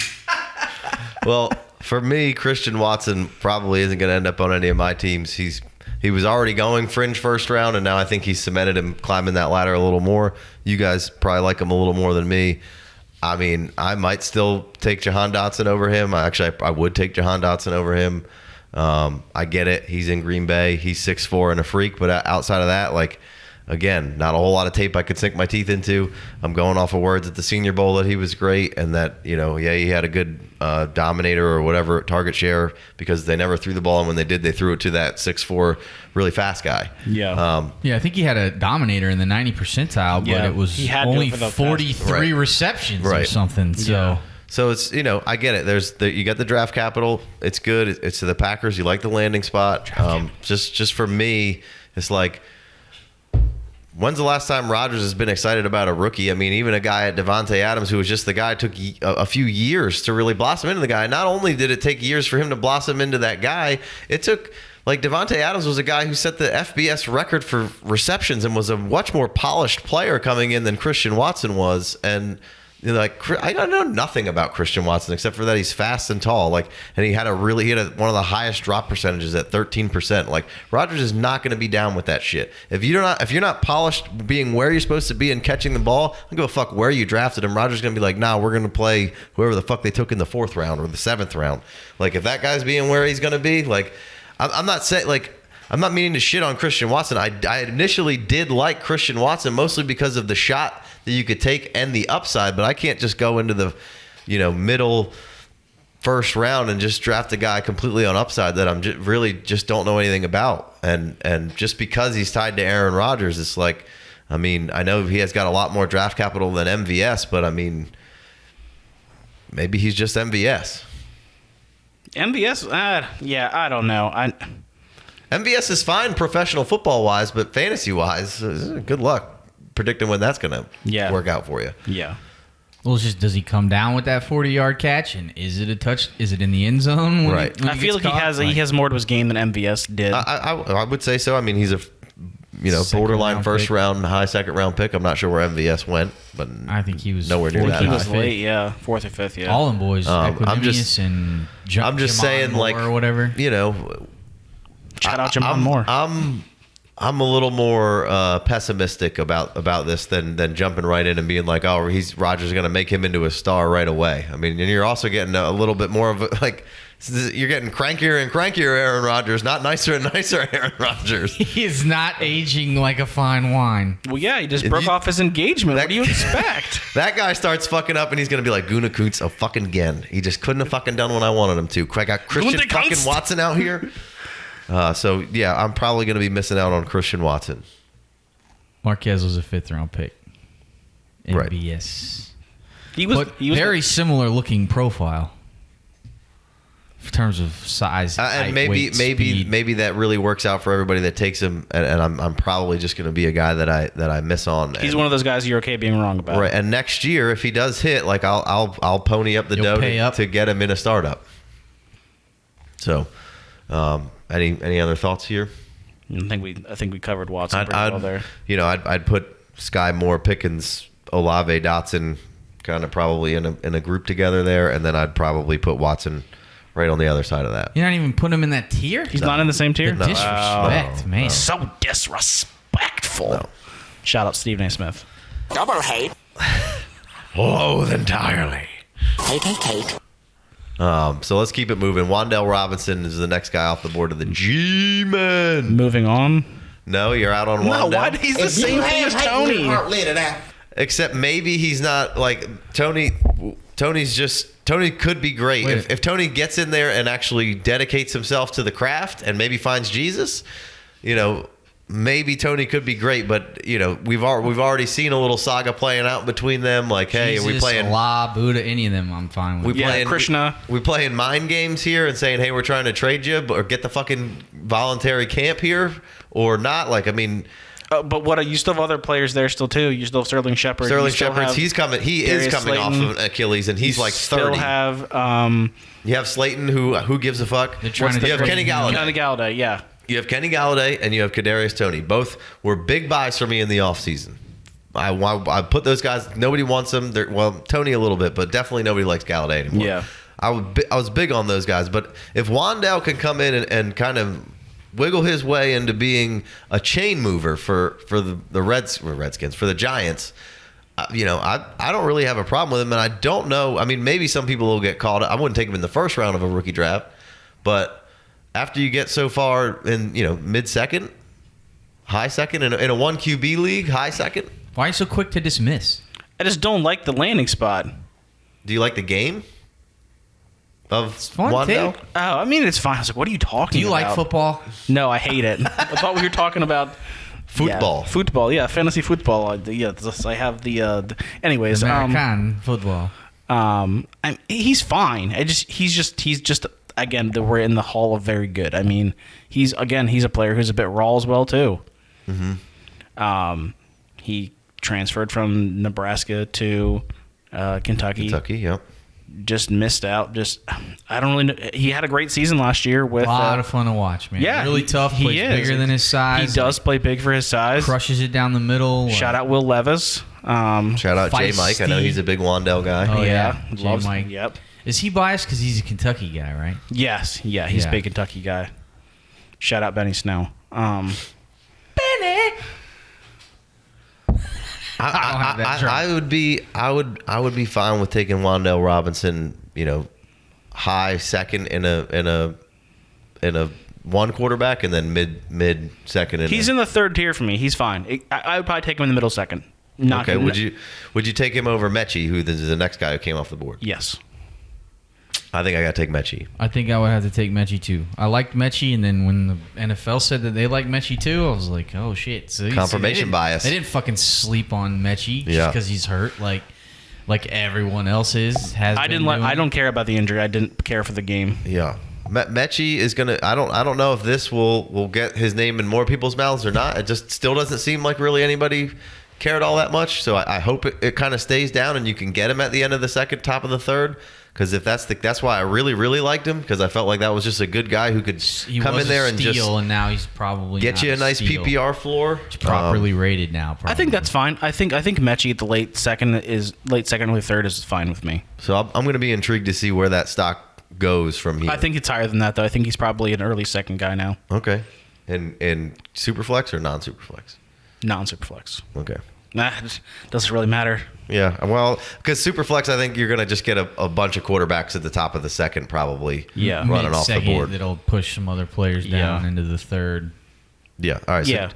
well, for me, Christian Watson probably isn't going to end up on any of my teams. He's he was already going fringe first round, and now I think he's cemented him climbing that ladder a little more. You guys probably like him a little more than me. I mean, I might still take Jahan Dotson over him. I actually, I, I would take Jahan Dotson over him. Um, I get it. He's in Green Bay. He's six four and a freak. But outside of that, like, again, not a whole lot of tape I could sink my teeth into. I'm going off of words at the Senior Bowl that he was great and that you know, yeah, he had a good uh, dominator or whatever target share because they never threw the ball, and when they did, they threw it to that six four really fast guy. Yeah. Um, yeah, I think he had a dominator in the 90 percentile, but Yeah, it was he had only for the past- 43 Right. receptions or Right. something. So Yeah. So it's you know I get it. There's the, you got the draft capital. It's good. It's to the Packers. You like the landing spot. Um, just just for me, it's like when's the last time Rodgers has been excited about a rookie? I mean, even a guy at Davante Adams who was just the guy took a, few years to really blossom into the guy. Not only did it take years for him to blossom into that guy, it took. Like Davante Adams was a guy who set the FBS record for receptions and was a much more polished player coming in than Christian Watson was, and like I don't know nothing about Christian Watson except for that he's fast and tall. Like, and he had a really he had a, one of the highest drop percentages at thirteen percent. Like Rodgers is not going to be down with that shit. If you're not if you're not polished, being where you're supposed to be and catching the ball, I don't give a fuck where you drafted him. Rodgers is going to be like, nah, we're going to play whoever the fuck they took in the fourth round or the seventh round. Like if that guy's being where he's going to be, like I'm, I'm not saying like. I'm not meaning to shit on Christian Watson. I, I initially did like Christian Watson mostly because of the shot that you could take and the upside, but I can't just go into the, you know, middle first round and just draft a guy completely on upside that I'm just really just don't know anything about. And and just because he's tied to Aaron Rodgers, it's like, I mean, I know he has got a lot more draft capital than MVS, but I mean, maybe he's just MVS. MVS, uh, yeah, I don't know. I MVS is fine professional football wise, but fantasy wise, good luck predicting when that's going to Yeah. work out for you. yeah. Well, it's just does he come down with that 40 yard catch and is it a touch? Is it in the end zone? When Right. He, when I he feel gets like he has Like, he has more to his game than MVS did. I, I, I would say so. I mean, he's a you know Second borderline round first pick. round, high second round pick. I'm not sure where MVS went, but I think he was Nowhere near that he or high. was late, yeah, fourth or fifth, yeah. All in boys, Um, I'm just- and J- I'm just Jamon saying, Moore like or whatever. You know, Shout out Jamon I'm, Moore. I'm I'm a little more uh, pessimistic about about this than than jumping right in and being like, oh, he's Rodgers going to make him into a star right away. I mean, and you're also getting a little bit more of a, like you're getting crankier and crankier, Aaron Rodgers, not nicer and nicer, Aaron Rodgers. He is not aging like a fine wine. well, yeah, he just broke you- off his engagement. That- what do you expect? That guy starts fucking up, and he's gonna be like Guna Kuntz a fucking again. He just couldn't have fucking done what I wanted him to. I got Christian fucking Watson out here. Uh, so yeah, I'm probably gonna be missing out on Christian Watson. Marquez was a fifth round pick. Right. MVS. he was he was very similar looking profile in terms of size. Uh, and height, maybe weight, maybe speed. maybe that really works out for everybody that takes him. And, and I'm I'm probably just gonna be a guy that I that I miss on. he's and, one of those guys you're okay being wrong about. right. And next year, if he does hit, like I'll I'll I'll pony up the You'll dough to, up. to get him in a startup. So, um, any any other thoughts here? I think we I think we covered Watson I'd, pretty I'd well there. you know, I'd, I'd put Skyy Moore, Pickens, Olave, Dotson, kind of probably in a in a group together there, and then I'd probably put Watson right on the other side of that. You're not even putting him in that tier. He's not in the same tier. The disrespect, No, man. So disrespectful. No. Shout out Stephen A. Smith. Double hate. Loathe entirely. Hate, hate, hate. Um, so let's keep it moving. Wan'Dale Robinson is the next guy off the board of the G-Men. Moving on. No, you're out on No, why? He's the same thing as Toney. Except maybe he's not like Toney. Toney's just Toney could be great Wait. if, if Toney gets in there and actually dedicates himself to the craft and maybe finds Jesus. You know, maybe Toney could be great, but you know we've al- we've already seen a little saga playing out between them. Like, hey, are we playing? La Buddha, any of them? I'm fine with. We Yeah, playing Krishna. We, playing mind games here and saying, hey, we're trying to trade you, or get the fucking voluntary camp here or not. Like, I mean, Uh, but what are you still have other players there still too. You still have Sterling Shepard. Sterling You still Shepard's he's coming. He is coming Slayton. off of Achilles, and he's You like Still thirty. have um, you have Slayton, who who gives a fuck? They're trying What's to you have Kenny him. Golladay. Johnny Golladay. Yeah, You have Kenny Golladay and you have Kadarius Toney. Both were big buys for me in the offseason. I, I, I put those guys. Nobody wants them. They're, well, Toney a little bit, but definitely nobody likes Golladay anymore. Yeah. I was bi- I was big on those guys, but if Wan'Dale can come in and, and kind of wiggle his way into being a chain mover for for the the Reds Redskins for the Giants. uh, You know, I I don't really have a problem with him, and I don't know. I mean, maybe some people will get called. I wouldn't take him in the first round of a rookie draft, but after you get so far in you know mid second, high second in a, in a one QB league, high second. Why are you so quick to dismiss? I just don't like the landing spot. Do you like the game of fun, Wan'Dale? Tig. Oh, I mean, it's fine. I was like, what are you talking Do you about? like football? No, I hate it. I thought we were talking about Football. Yeah, football, yeah, fantasy football. I, yeah, this- I have the. Uh, the anyways, um, football. um, I'm, he's fine. I just he's just he's just again the, we're in the hall of very good. I mean, he's again he's a player who's a bit raw as well too. Mm-hmm. Um, he transferred from Nebraska to uh, Kentucky. Kentucky, yep. Just missed out. Just I don't really. know. He had a great season last year with A lot uh, of fun to watch, man. yeah, really tough. he Plays is. bigger than his size. He does play big for his size. crushes it down the middle. Shout out Will Levis. Um, Shout out J Mike. I know he's a big Wan'Dale guy. Oh yeah, yeah, J. loves- Mike. Yep. Is he biased because he's a Kentucky guy, right? Yes, yeah, he's Yeah. a big Kentucky guy. Shout out Benny Snow. Um, I, I don't have that I, drop. I, I would be I would I would be fine with taking Wan'Dale Robinson, you know, high second in a in a in a one quarterback and then mid mid second in he's a, in the third tier for me. He's fine. I, I would probably take him in the middle second. Not Okay, would you would you take him over Metchie, who is the next guy who came off the board? Yes. I think I got to take Metchie. I think I would have to take Metchie too. I liked Metchie, and then when the NFL said that they like Metchie too, I was like, oh shit. So Confirmation they bias. They didn't fucking sleep on Metchie just Yeah. because he's hurt, like like everyone else is. Has I been didn't like. I don't care about the injury. I didn't care for the game. Yeah. Me- Metchie is gonna. I don't. I don't know if this will will get his name in more people's mouths or not. It just still doesn't seem like really anybody cared all that much. So I, I hope it, it kind of stays down and you can get him at the end of the second, top of the third. Because if that's the that's why I really really liked him because I felt like that was just a good guy who could He come in there a and steal, just and now he's probably get not you a nice steal. PPR floor. He's properly Um, rated now. Probably. I think that's fine. I think I think Metchie at the late second is late second or third is fine with me. so I'm, I'm going to be intrigued to see where that stock goes from here. I think it's higher than that though. I think he's probably an early second guy now, okay. and in superflex or non superflex. non superflex. Okay. Nah, it doesn't really matter. Yeah, well, because Superflex, I think you're going to just get a, a bunch of quarterbacks at the top of the second, probably. Yeah. running off the board. It'll push some other players down Yeah. into the third. Yeah. All right. So, Yeah.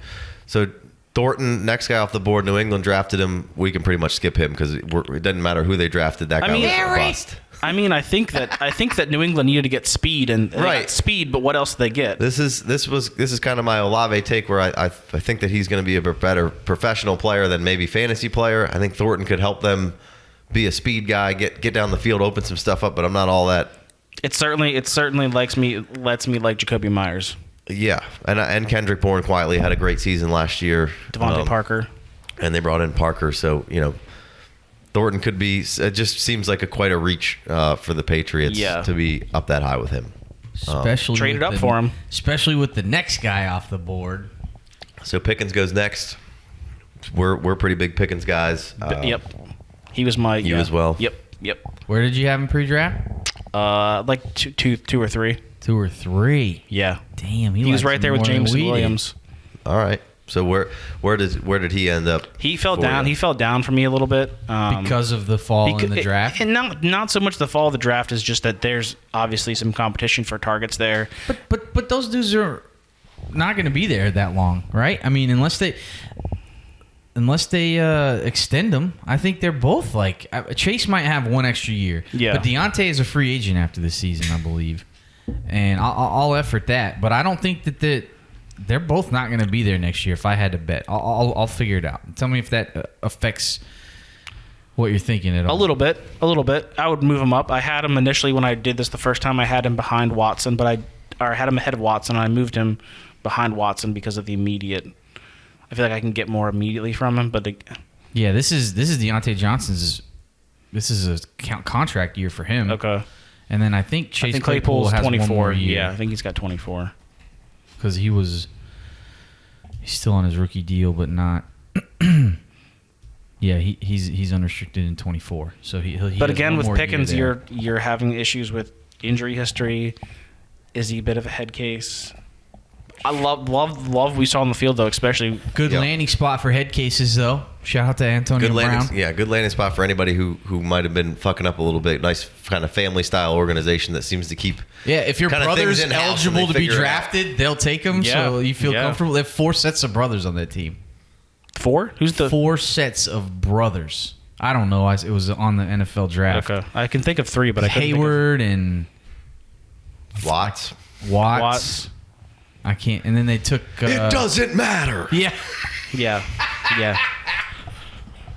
So Thornton, next guy off the board. New England drafted him. We can pretty much skip him because it, doesn't matter who they drafted. That I guy mean- was a Harry! bust. I mean, I think that I think that New England needed to get speed and Right. speed, but what else did they get? This is this was this is kind of my Olave take where I I, I think that he's going to be a better professional player than maybe fantasy player. I think Thornton could help them be a speed guy, get get down the field, open some stuff up. But I'm not all that It certainly it certainly likes me lets me like Jakobi Meyers, Yeah, and and Kendrick Bourne quietly had a great season last year. DeVante Um, Parker. and they brought in Parker, so you know Thornton could be. It just seems like a quite a reach uh, for the Patriots Yeah. to be up that high with him. Especially Traded with up the- for him. Especially with the next guy off the board. So Pickens goes next. We're we're pretty big Pickens guys. Uh, yep, he was my you yeah. as well? Yep, yep. Where did you have him pre-draft? Uh, like two, two, two or three. Two or three. Yeah, Damn, he, he was right there with James. Williams. All right. So where where does where did he end up? He fell down. you? He fell down for me a little bit um, because of the fall in the draft. And not not so much the fall of the draft is just that there's obviously some competition for targets there. But but but those dudes are not going to be there that long, right? I mean, unless they unless they uh, extend them, I think they're both like uh, Chase might have one extra year. Yeah. But Diontae is a free agent after this season, I believe, and I'll, I'll I'll effort that. But I don't think that the they're both not going to be there next year. If I had to bet, I'll, I'll, I'll figure it out. Tell me if that uh, affects what you're thinking at all. A little bit, a little bit. I would move him up. I had him initially when I did this the first time. I had him behind Watson, but I or I had him ahead of Watson. And I moved him behind Watson because of the immediate. I feel like I can get more immediately from him, but the, Yeah, this is this is Diontae Johnson's. This is a count contract year for him. okay. And then I think Chase I think Claypool has twenty one more year. Yeah, I think he's got twenty four. Because he was he's still on his rookie deal, but not. yeah, he, he's he's unrestricted in 24. So he. he But again, with Pickens, you're you're having issues with injury history. Is he a bit of a head case? I love love love we saw on the field though, especially good Yeah. landing spot for head cases though. Shout out to Antonio Good Brown. yeah, good landing spot for anybody who who might have been fucking up a little bit. Nice kind of family style organization that seems to keep. Yeah, if your brother's things eligible to be figure it out. drafted, they'll take him. Yeah, So you feel yeah. comfortable. They have four sets of brothers on that team. four. Who's the Four sets of brothers. I don't know. I, it was on the NFL draft. Okay, I can think of three, but I couldn't think of- Heyward and Watts. Watts. Watts. I can't. And then they took. Uh, doesn't matter. Yeah. Yeah, yeah.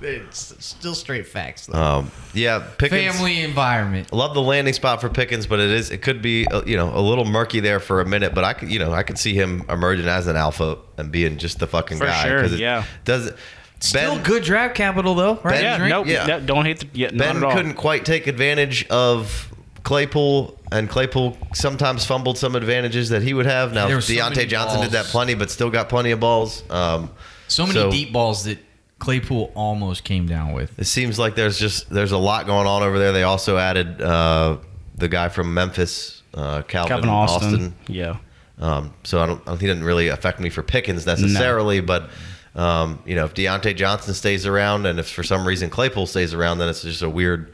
It's still straight facts. Though. Um, yeah, Pickens. Family environment. Love the landing spot for Pickens, but it is it could be uh, you know a little murky there for a minute. But I could you know I could see him emerging as an alpha and being just the fucking For guy. sure, 'cause it yeah. Does Still Ben good draft capital though, right? Ben- Yeah, Drink? nope. Yeah. no, don't hate the. Yeah, not Ben at all. couldn't quite take advantage of Claypool, and Claypool sometimes fumbled some advantages that he would have. Now There were so Diontae many Johnson did that plenty, but still got plenty of balls. Um, So many deep balls that Claypool almost came down with. It seems like there's just there's a lot going on over there. They also added uh, the guy from Memphis, uh, Calvin, Calvin Austin. Austin. Yeah. Um, so I don't, I don't think it didn't really affect me for Pickens necessarily, but um, you know if Diontae Johnson stays around and if for some reason Claypool stays around, then it's just a weird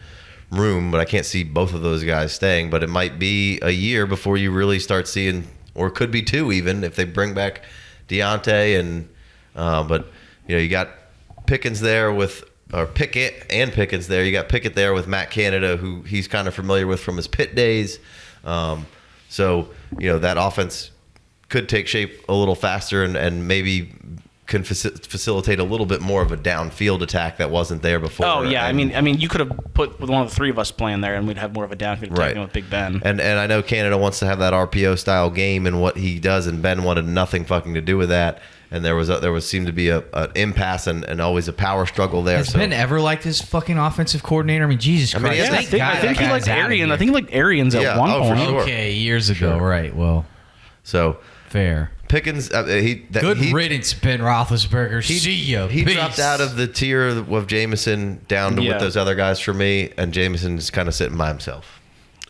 room. But I can't see both of those guys staying. But it might be a year before you really start seeing, or could be two even if they bring back Diontae and. Uh, but you know you got Pickens there with. Or Pickett and Pickens there. You got Pickett there with Matt Canada, who he's kind of familiar with from his pit days. Um, so you know that offense could take shape a little faster and, and maybe can faci- facilitate a little bit more of a downfield attack that wasn't there before. Oh yeah, I mean, I mean, you could have put one of the three of us playing there, and we'd have more of a downfield attack Right. with Big Ben. and and I know Canada wants to have that RPO style game and what he does, and Ben wanted nothing fucking to do with that. And there was a, there was seemed to be a an impasse and, and always a power struggle there. Has so Ben ever liked his fucking offensive coordinator? I mean, Jesus I mean, Christ! yeah, yeah, I think, God I think he liked guy's outta Arians. I think he liked Arians at Yeah, one oh, point. sure. Okay, years ago, right? Well, so fair. Pickens uh, he that, Good he, riddance, Ben Roethlisberger. He, See ya. he Peace. dropped out of the tier of Jameson down to Yeah. with those other guys for me, and Jameson's kind of sitting by himself.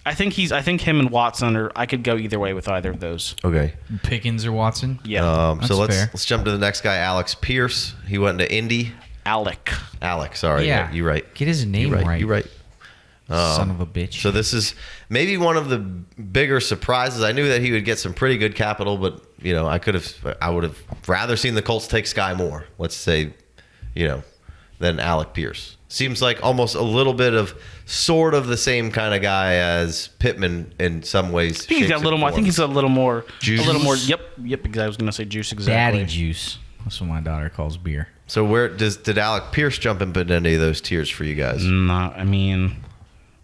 I think he's. I think him and Watson are. I could go either way with either of those. Okay. Pickens or Watson. Yeah, Um, so let's fair. let's jump to the next guy, Alex Pierce. He went into Indy. Alec. Alex, sorry, Yeah. yeah, you're right. Get his name You're right. right. You're right. Son of a bitch. So this is maybe one of the bigger surprises. I knew that he would get some pretty good capital, but you know, I could have, I would have rather seen the Colts take Skyy Moore. Let's say, you know, than Alec Pierce. Seems like almost a little bit of sort of the same kind of guy as Pittman in some ways. I think he's got a little more. I think he's a little more. Juice. A little more. Yep. Yep. Because I was gonna say juice exactly. Daddy juice. That's what my daughter calls beer. So where does did Alec Pierce jump in into any of those tiers for you guys? Not. I mean,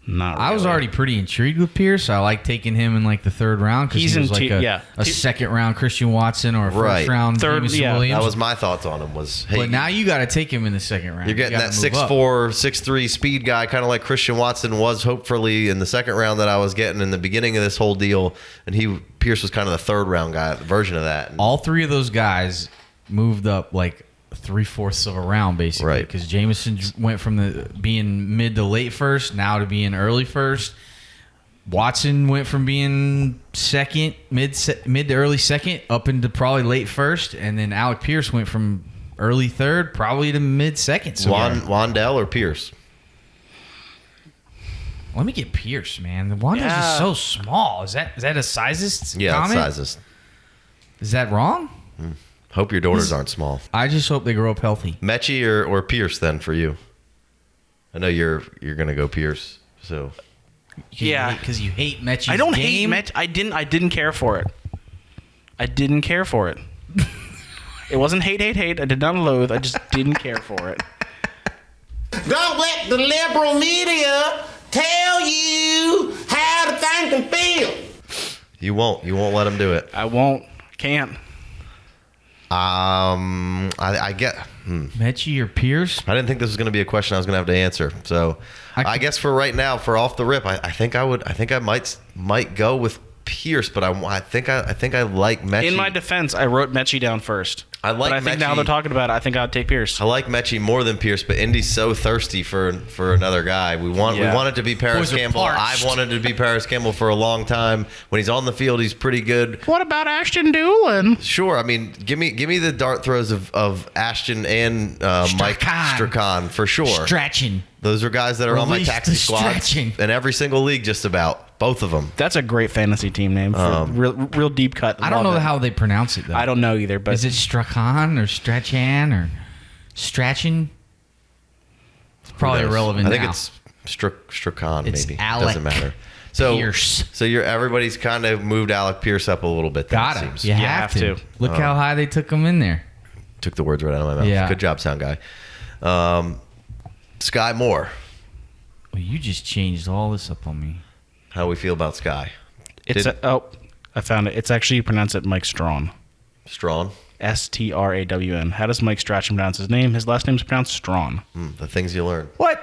not. I was already pretty intrigued with Pierce. I like taking him in like the third round because He's he was in like tier- a, yeah. a Tier- second round Christian Watson or a first Right. round Third- Jameson yeah. Williams. That was my thoughts on him. Was hey, but now you got to take him in the second round. You're getting You that gotta up. 6'4", 6'3", speed guy, kind of like Christian Watson was hopefully in the second round that I was getting in the beginning of this whole deal. And he Pierce was kind of the third round guy, version of that. And All three of those guys moved up like three fourths of a round, basically. Right. Because Jameson went from the being mid to late first now to being early first. Watson went from being second, mid se- mid to early second, up into probably late first, and then Alec Pierce went from early third, probably to mid second. So Wan, Wan'Dale or Pierce? let me get Pierce, man. The Wanda's Yeah. just so small. Is that is that a sizest Yeah, comment? sizes. Is that wrong? Hmm. Hope your daughters aren't small. I just hope they grow up healthy. Metchie or, or Pierce then for you? I know you're you're gonna go Pierce. So Yeah. because you hate Metchie's I don't game. hate Met. I didn't. I didn't care for it. I didn't care for it. It wasn't hate, hate, hate. I did not loathe. I just didn't care for it. Don't let the liberal media tell you how to think and feel. You won't. You won't let him do it. I won't. Can't. Um, I, I get. Hmm. Metchie or Pierce? I didn't think this was going to be a question I was going to have to answer. So, I I, guess for right now, for off the rip, I, I think I would. I think I might might go with Pierce, but I, I think I, I think I like Metchie. In my defense, I wrote Metchie down first. I like But I think now Metchie. they're talking about it. I think I'd take Pierce. I like Metchie more than Pierce, but Indy's so thirsty for for another guy. We want Yeah. we want it to be Parris Boys Campbell. parched. I've wanted to be Parris Campbell for a long time. When he's on the field, he's pretty good. What about Ashton Dulin? Sure, I mean, give me give me the dart throws of, of Ashton and uh, Mike Strachan. Strachan for sure. Stretching. Those are guys that are on my taxi the squad in every single league, just about both of them. That's a great fantasy team name. For Um, real, real deep cut. I don't know it. how they pronounce it though. I don't know either, but Is it Strachan or Strachan or Strachan? It's probably irrelevant I think now. it's Str- Strachan, It's maybe. Alec Doesn't matter. So, Pierce. so you're everybody's kind of moved Alec Pierce up a little bit. Then, Got it it. seems. You, You have, have to. to. Look Uh, how high they took him in there. Took the words right out of my mouth. Yeah. Good job, sound guy. Um, Skyy Moore. Well, you just changed all this up on me. How we feel about Skyy? it's Did- a, oh, I found it. It's actually you pronounce it Mike Strawn. Strong. S T R A W N. How does Mike Strachan pronounce his name? His last name is pronounced Strawn. Mm, the things you learn. What?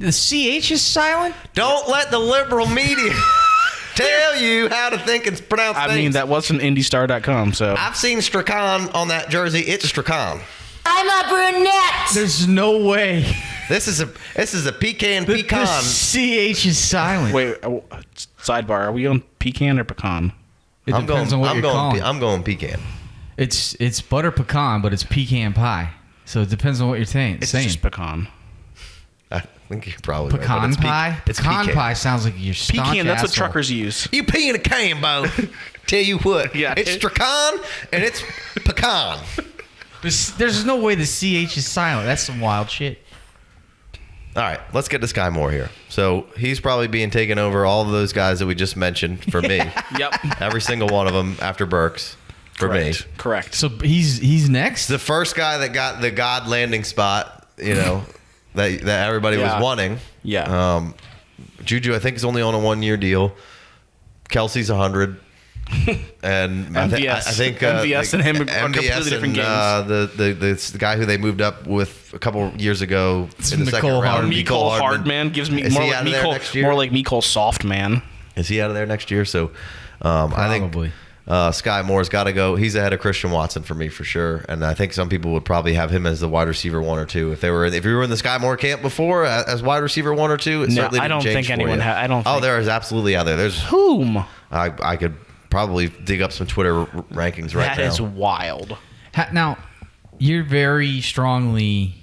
The CH is silent? Don't let the liberal media tell you how to think and pronounce I things. mean, that was from IndyStar.com. So I've seen Strachan on that jersey. It's Strachan. I'm a brunette. There's no way. This is a this is a pecan The, pecan. the CH is silent. wait, uh, sidebar. Are we on pecan or pecan? it I'm depends going. on what I'm you're going. calling. pe- I'm going pecan. It's it's butter pecan, but it's pecan pie. So it depends on what you're saying. It's saying. just pecan. I think you're probably right, but pecan it's pe- pie. It's pecan pecan. pie sounds like you're Pecan. That's what truckers use. You pee in a can, Bo. Tell you what. Yeah. It's Strachan and it's pecan. There's, there's no way the ch is silent. That's some wild shit. All right, let's get to Skyy Moore here. So he's probably being taken over all of those guys that we just mentioned for me. yep. Every single one of them after Burks for Correct. me. Correct. So he's he's next. The first guy that got the God landing spot, you know, that that everybody Yeah. was wanting. Yeah. Um, Juju, I think, is only on a one year deal. Kelce's 100 and MVS. I, th- I, think uh, MVS and him are MVS completely and, different games. Uh, the, the, the the guy who they moved up with a couple years ago it's in the Mecole second round, Hard- Hardman. Hardman gives me more like Mecole, more like Mecole Softman. Is he out of there next year? So um, I think uh, Skyy Moore's got to go. He's ahead of Christian Watson for me for sure, and I think some people would probably have him as the wide receiver one or two if they were if you were in the Skyy Moore camp before uh, as wide receiver one or two. It no, certainly I don't think anyone. I don't. Oh, there is absolutely out there. There's whom I, I could probably dig up some Twitter r- rankings right That now. is wild. Ha- now, you're very strongly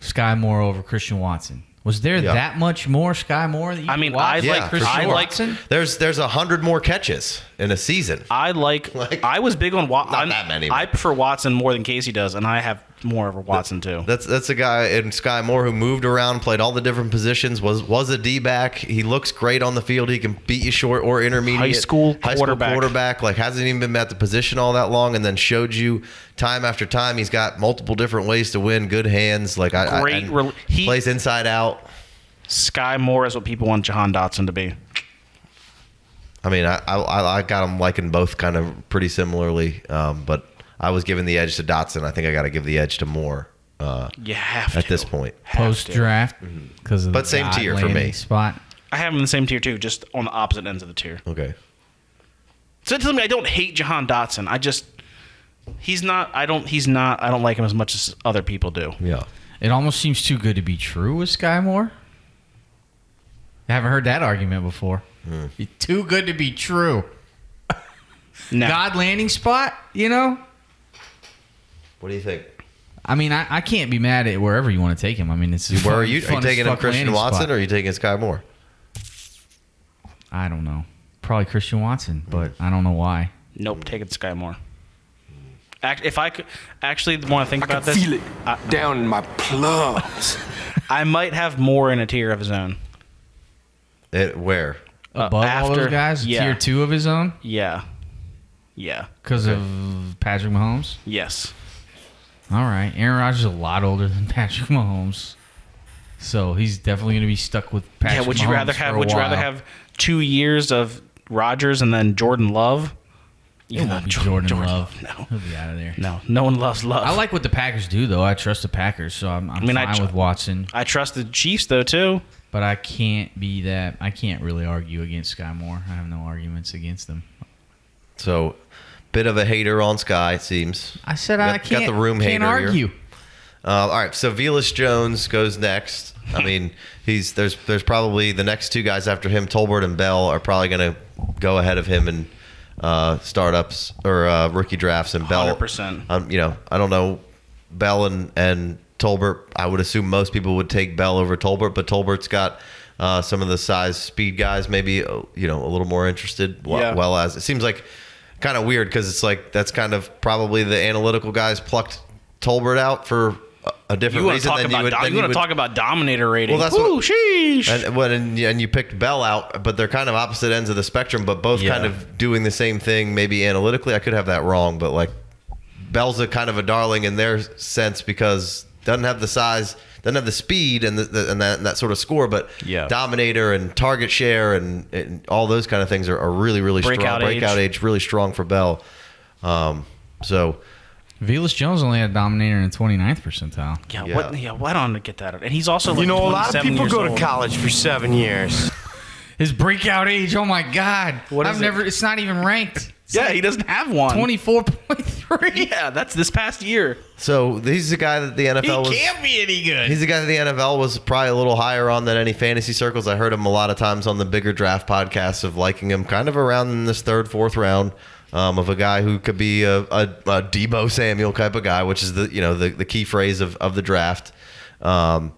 Skyy Moore over Christian Watson. Was there Yeah. that much more Skyy Moore that you I mean, watch I than like- for Christian I like- Watson? There's there's a hundred more catches in a season. I like. Like- I was big on Watson. Not that many, I prefer Watson more than Casey does, and I have more of a Watson too. That's that's a guy in Skyy Moore who moved around, played all the different positions, was was a D back. He looks great on the field. He can beat you short or intermediate. High school high quarterback. school quarterback. Like hasn't even been at the position all that long, and then showed you time after time. He's got multiple different ways to win. Good hands. Like I, Great I, he- plays inside out. Skyy Moore is what people want Jahan Dotson to be. I mean, I I, I got him liking both kind of pretty similarly, um, but I was giving the edge to Dotson. I think I got to give the edge to Moore uh, You have at to. this point. Post draft because of But the same tier for me. spot. I have him in the same tier too, just on the opposite ends of the tier. Okay. So it tells me I don't hate Jahan Dotson. I just he's not. I don't. He's not. I don't like him as much as other people do. Yeah. It almost seems too good to be true with Skyy Moore. I haven't heard that argument before. Hmm. Too good to be true. No. God landing spot, you know? What do you think? I mean, I, I can't be mad at wherever you want to take him. I mean, it's Where are you? Are you taking him Christian Watson Spot. or are you taking Skyy Moore? I don't know. Probably Christian Watson, but I don't know why. Nope. Taking Skyy Moore. Act, if I could actually want to think I about can this, feel it I, down in my plums. I might have more in a tier of his own. It, where? Uh, Above all after- those guys, yeah. tier two of his own. Yeah. Yeah. because of Patrick Mahomes. Yes. All right, Aaron Rodgers is a lot older than Patrick Mahomes, so he's definitely going to be stuck with Patrick. yeah. Would you Mahomes rather have? a Would you rather have two years of Rodgers and then Jordan Love? It won't be Jordan, Love. No. He'll be out of there. No. No one loves Love. I like what the Packers do, though. I trust the Packers, so I'm, I'm mean, I fine tr- with Watson. I trust the Chiefs though too. But I can't be that. I can't really argue against Skyy Moore. I have no arguments against them. So, bit of a hater on Skyy, it seems. I said Got- I got can't. the room can't hater here. argue. Uh, all right, so Velus Jones goes next. I mean, he's there's there's probably the next two guys after him, Tolbert and Bell, are probably going to go ahead of him in uh, startups or uh, rookie drafts. And Bell, 100%. Um, you know, I don't know Bell and and Tolbert. I would assume most people would take Bell over Tolbert, but Tolbert's got. Uh, some of the size speed guys maybe uh, you know a little more interested well, Yeah. well as it seems like kind of weird because it's like that's kind of probably the analytical guys plucked Tolbert out for a- different You reason talk than you would. than you want to talk about dominator rating? Well, that's Woo, what- sheesh. and what and, and you picked Bell out, but they're kind of opposite ends of the spectrum, but both Yeah. kind of doing the same thing. Maybe analytically, I could have that wrong, but like Bell's a kind of a darling in their sense because doesn't have the size, doesn't have the speed and the, the, and that and that sort of score, but Yeah. dominator and target share and, and all those kind of things are, are really really Breakout strong. age. Breakout age really strong for Bell. Um, so Velus Jones only had Dominator in the 29th percentile. yeah, yeah. what? Yeah, why don't I get that? And he's also like You know, a lot of people years go to college for seven years. His breakout age, oh my God! What I've is it? never. It's not even ranked. Yeah, he doesn't have one. 24.3. Yeah, that's this past year. so he's the guy that the NFL He was. can't be any good. He's the guy that the NFL was probably a little higher on than any fantasy circles. I heard him a lot of times on the bigger draft podcasts of liking him kind of around in this third, fourth round um, of a guy who could be a, a, a Deebo Samuel type of guy, which is the you know the, the key phrase of, of the draft. Um,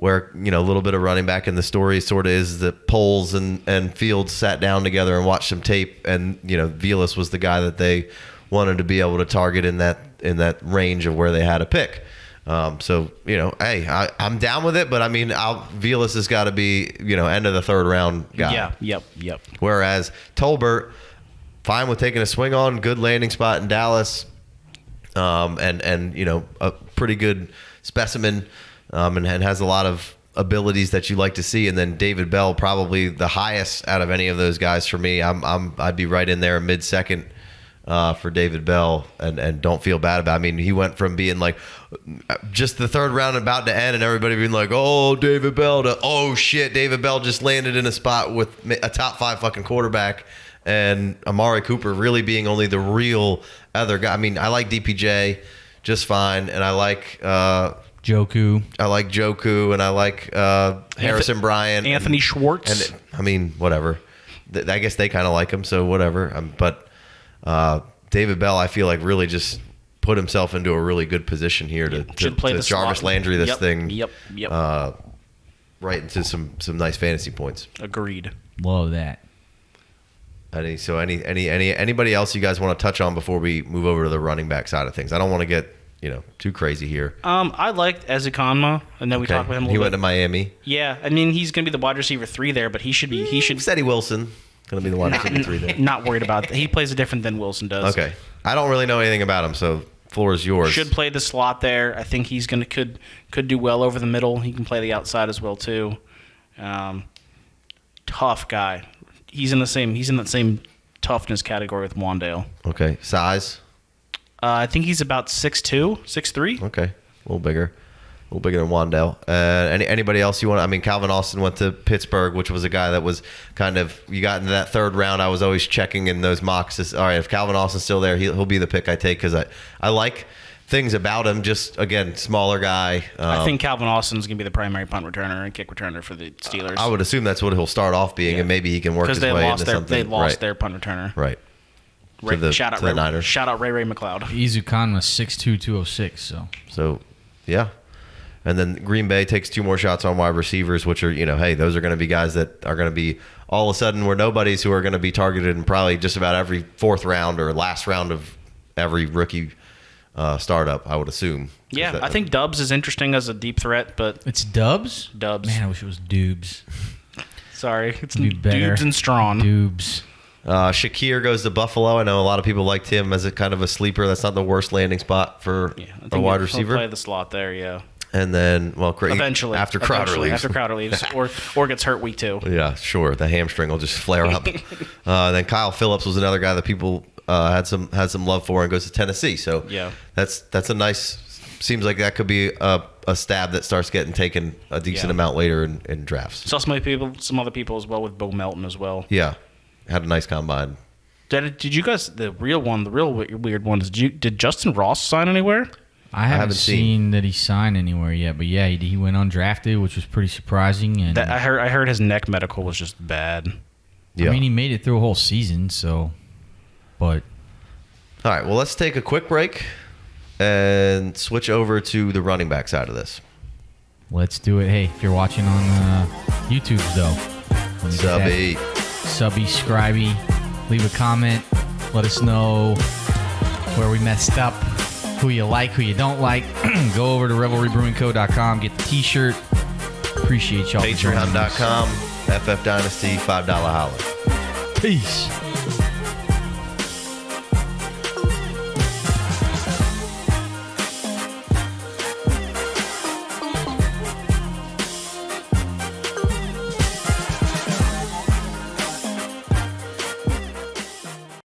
where you know a little bit of running back, in the story sort of is that Poles and and Fields sat down together and watched some tape, and you know Velus was the guy that they wanted to be able to target in that in that range of where they had a pick. Um, so you know, hey, I, I'm down with it, but I mean, I'll, Velus has got to be you know end of the third round guy. Yeah, yep, yep. Whereas Tolbert, fine with taking a swing on, good landing spot in Dallas, um, and and you know a pretty good specimen, um, and, and has a lot of abilities that you like to see. And then David Bell, probably the highest out of any of those guys for me. I'm I'm I'd be right in there mid second. Uh, for David Bell, and, and don't feel bad about. It. I mean, he went from being like just the third round about to end, and everybody being like, "Oh, David Bell," to "Oh shit, David Bell just landed in a spot with a top five fucking quarterback." and Amari Cooper really being only the real other guy. I mean, I like DPJ just fine, and I like uh, Njoku. I like Njoku, and I like uh, Harrison Bryant, Anthony and, Schwartz. and I mean, whatever. Th- I guess they kind of like him, so whatever. Um, but uh, David Bell, I feel like really just put himself into a really good position here to, to, play to Jarvis slot. Landry this Yep, thing Yep, yep. uh, right into some some nice fantasy points. Agreed. Love that. Any so any any any anybody else you guys want to touch on before we move over to the running back side of things? I don't want to get you know too crazy here. Um, I liked Ezukanma, and then we talked about him a he little went to bit. Miami. yeah, I mean he's going to be the wide receiver three there, but he should be he should Steady Wilson going to be the wide receiver three there. not worried about that. He plays it different than Wilson does. Okay, I don't really know anything about him, so floor is yours. Should play the slot there. I think he's gonna could could do well over the middle. He can play the outside as well too. Um, tough guy. He's in the same. He's in that same toughness category with Wan'Dale. okay size. Uh, I think he's about 6'2", 6'3". Okay, a little bigger, a little bigger than Wan'Dale. Uh, any anybody else you want? I mean, Calvin Austin went to Pittsburgh, which was a guy that was kind of you got into that third round. I was always checking in those mocks. All right, if Calvin Austin's still there, he'll, he'll be the pick I take because I I like things about him. Just again, smaller guy. I Um, think Calvin Austin's gonna be the primary punt returner and kick returner for the Steelers. I would assume that's what he'll start off being, and maybe he can work his way into their something. they lost right, their punt returner. right. Ray, the- shout out to the Ray, Niners. shout out Ray Ray McCloud. Izukan was 6'2", 206, So So, yeah. And then Green Bay takes two more shots on wide receivers, which are, you know, hey, those are going to be guys that are going to be all of a sudden we're nobodies who are going to be targeted in probably just about every fourth round or last round of every rookie uh, startup, I would assume. Yeah, that- I think Dubs is interesting as a deep threat, but it's Dubs. Dubs. Man, I wish it was Dubes. sorry, it's Be better. dudes and Strawn. Dubes. Uh, Shakir goes to Buffalo. I know a lot of people liked him as a kind of a sleeper. That's not the worst landing spot for Yeah, I a wide receiver. play the slot there. Yeah, and then, well, eventually after Crowder Eventually, leaves. after Crowder leaves, or or gets hurt week two. Yeah, sure. The hamstring will just flare up. uh, then Kyle Philips was another guy that people uh, had some had some love for and goes to Tennessee. So Yeah. that's that's a nice. Seems like that could be a, a stab that starts getting taken a decent Yeah. amount later in, in drafts. Saw some other people, some other people as well with Bo Melton as well. Yeah, had a nice combine. Did, did you guys the real one, the real weird one? Did you did Justyn Ross sign anywhere? I haven't, haven't seen. seen. that he signed anywhere yet, but yeah, he, he went undrafted, which was pretty surprising. And That I heard I heard his neck medical was just bad. Yeah. I mean, he made it through a whole season, so. But All right. Well, let's take a quick break and switch over to the running back side of this. let's do it. Hey, if you're watching on uh, YouTube, though, let me get that Subby. Subby, leave a comment. Let us know where we messed up, who you like, who you don't like. Go over to revelrybrewingco.com, get the t-shirt. Appreciate y'all. for joining us. Patreon.com, FF Dynasty, $5 holler. Peace.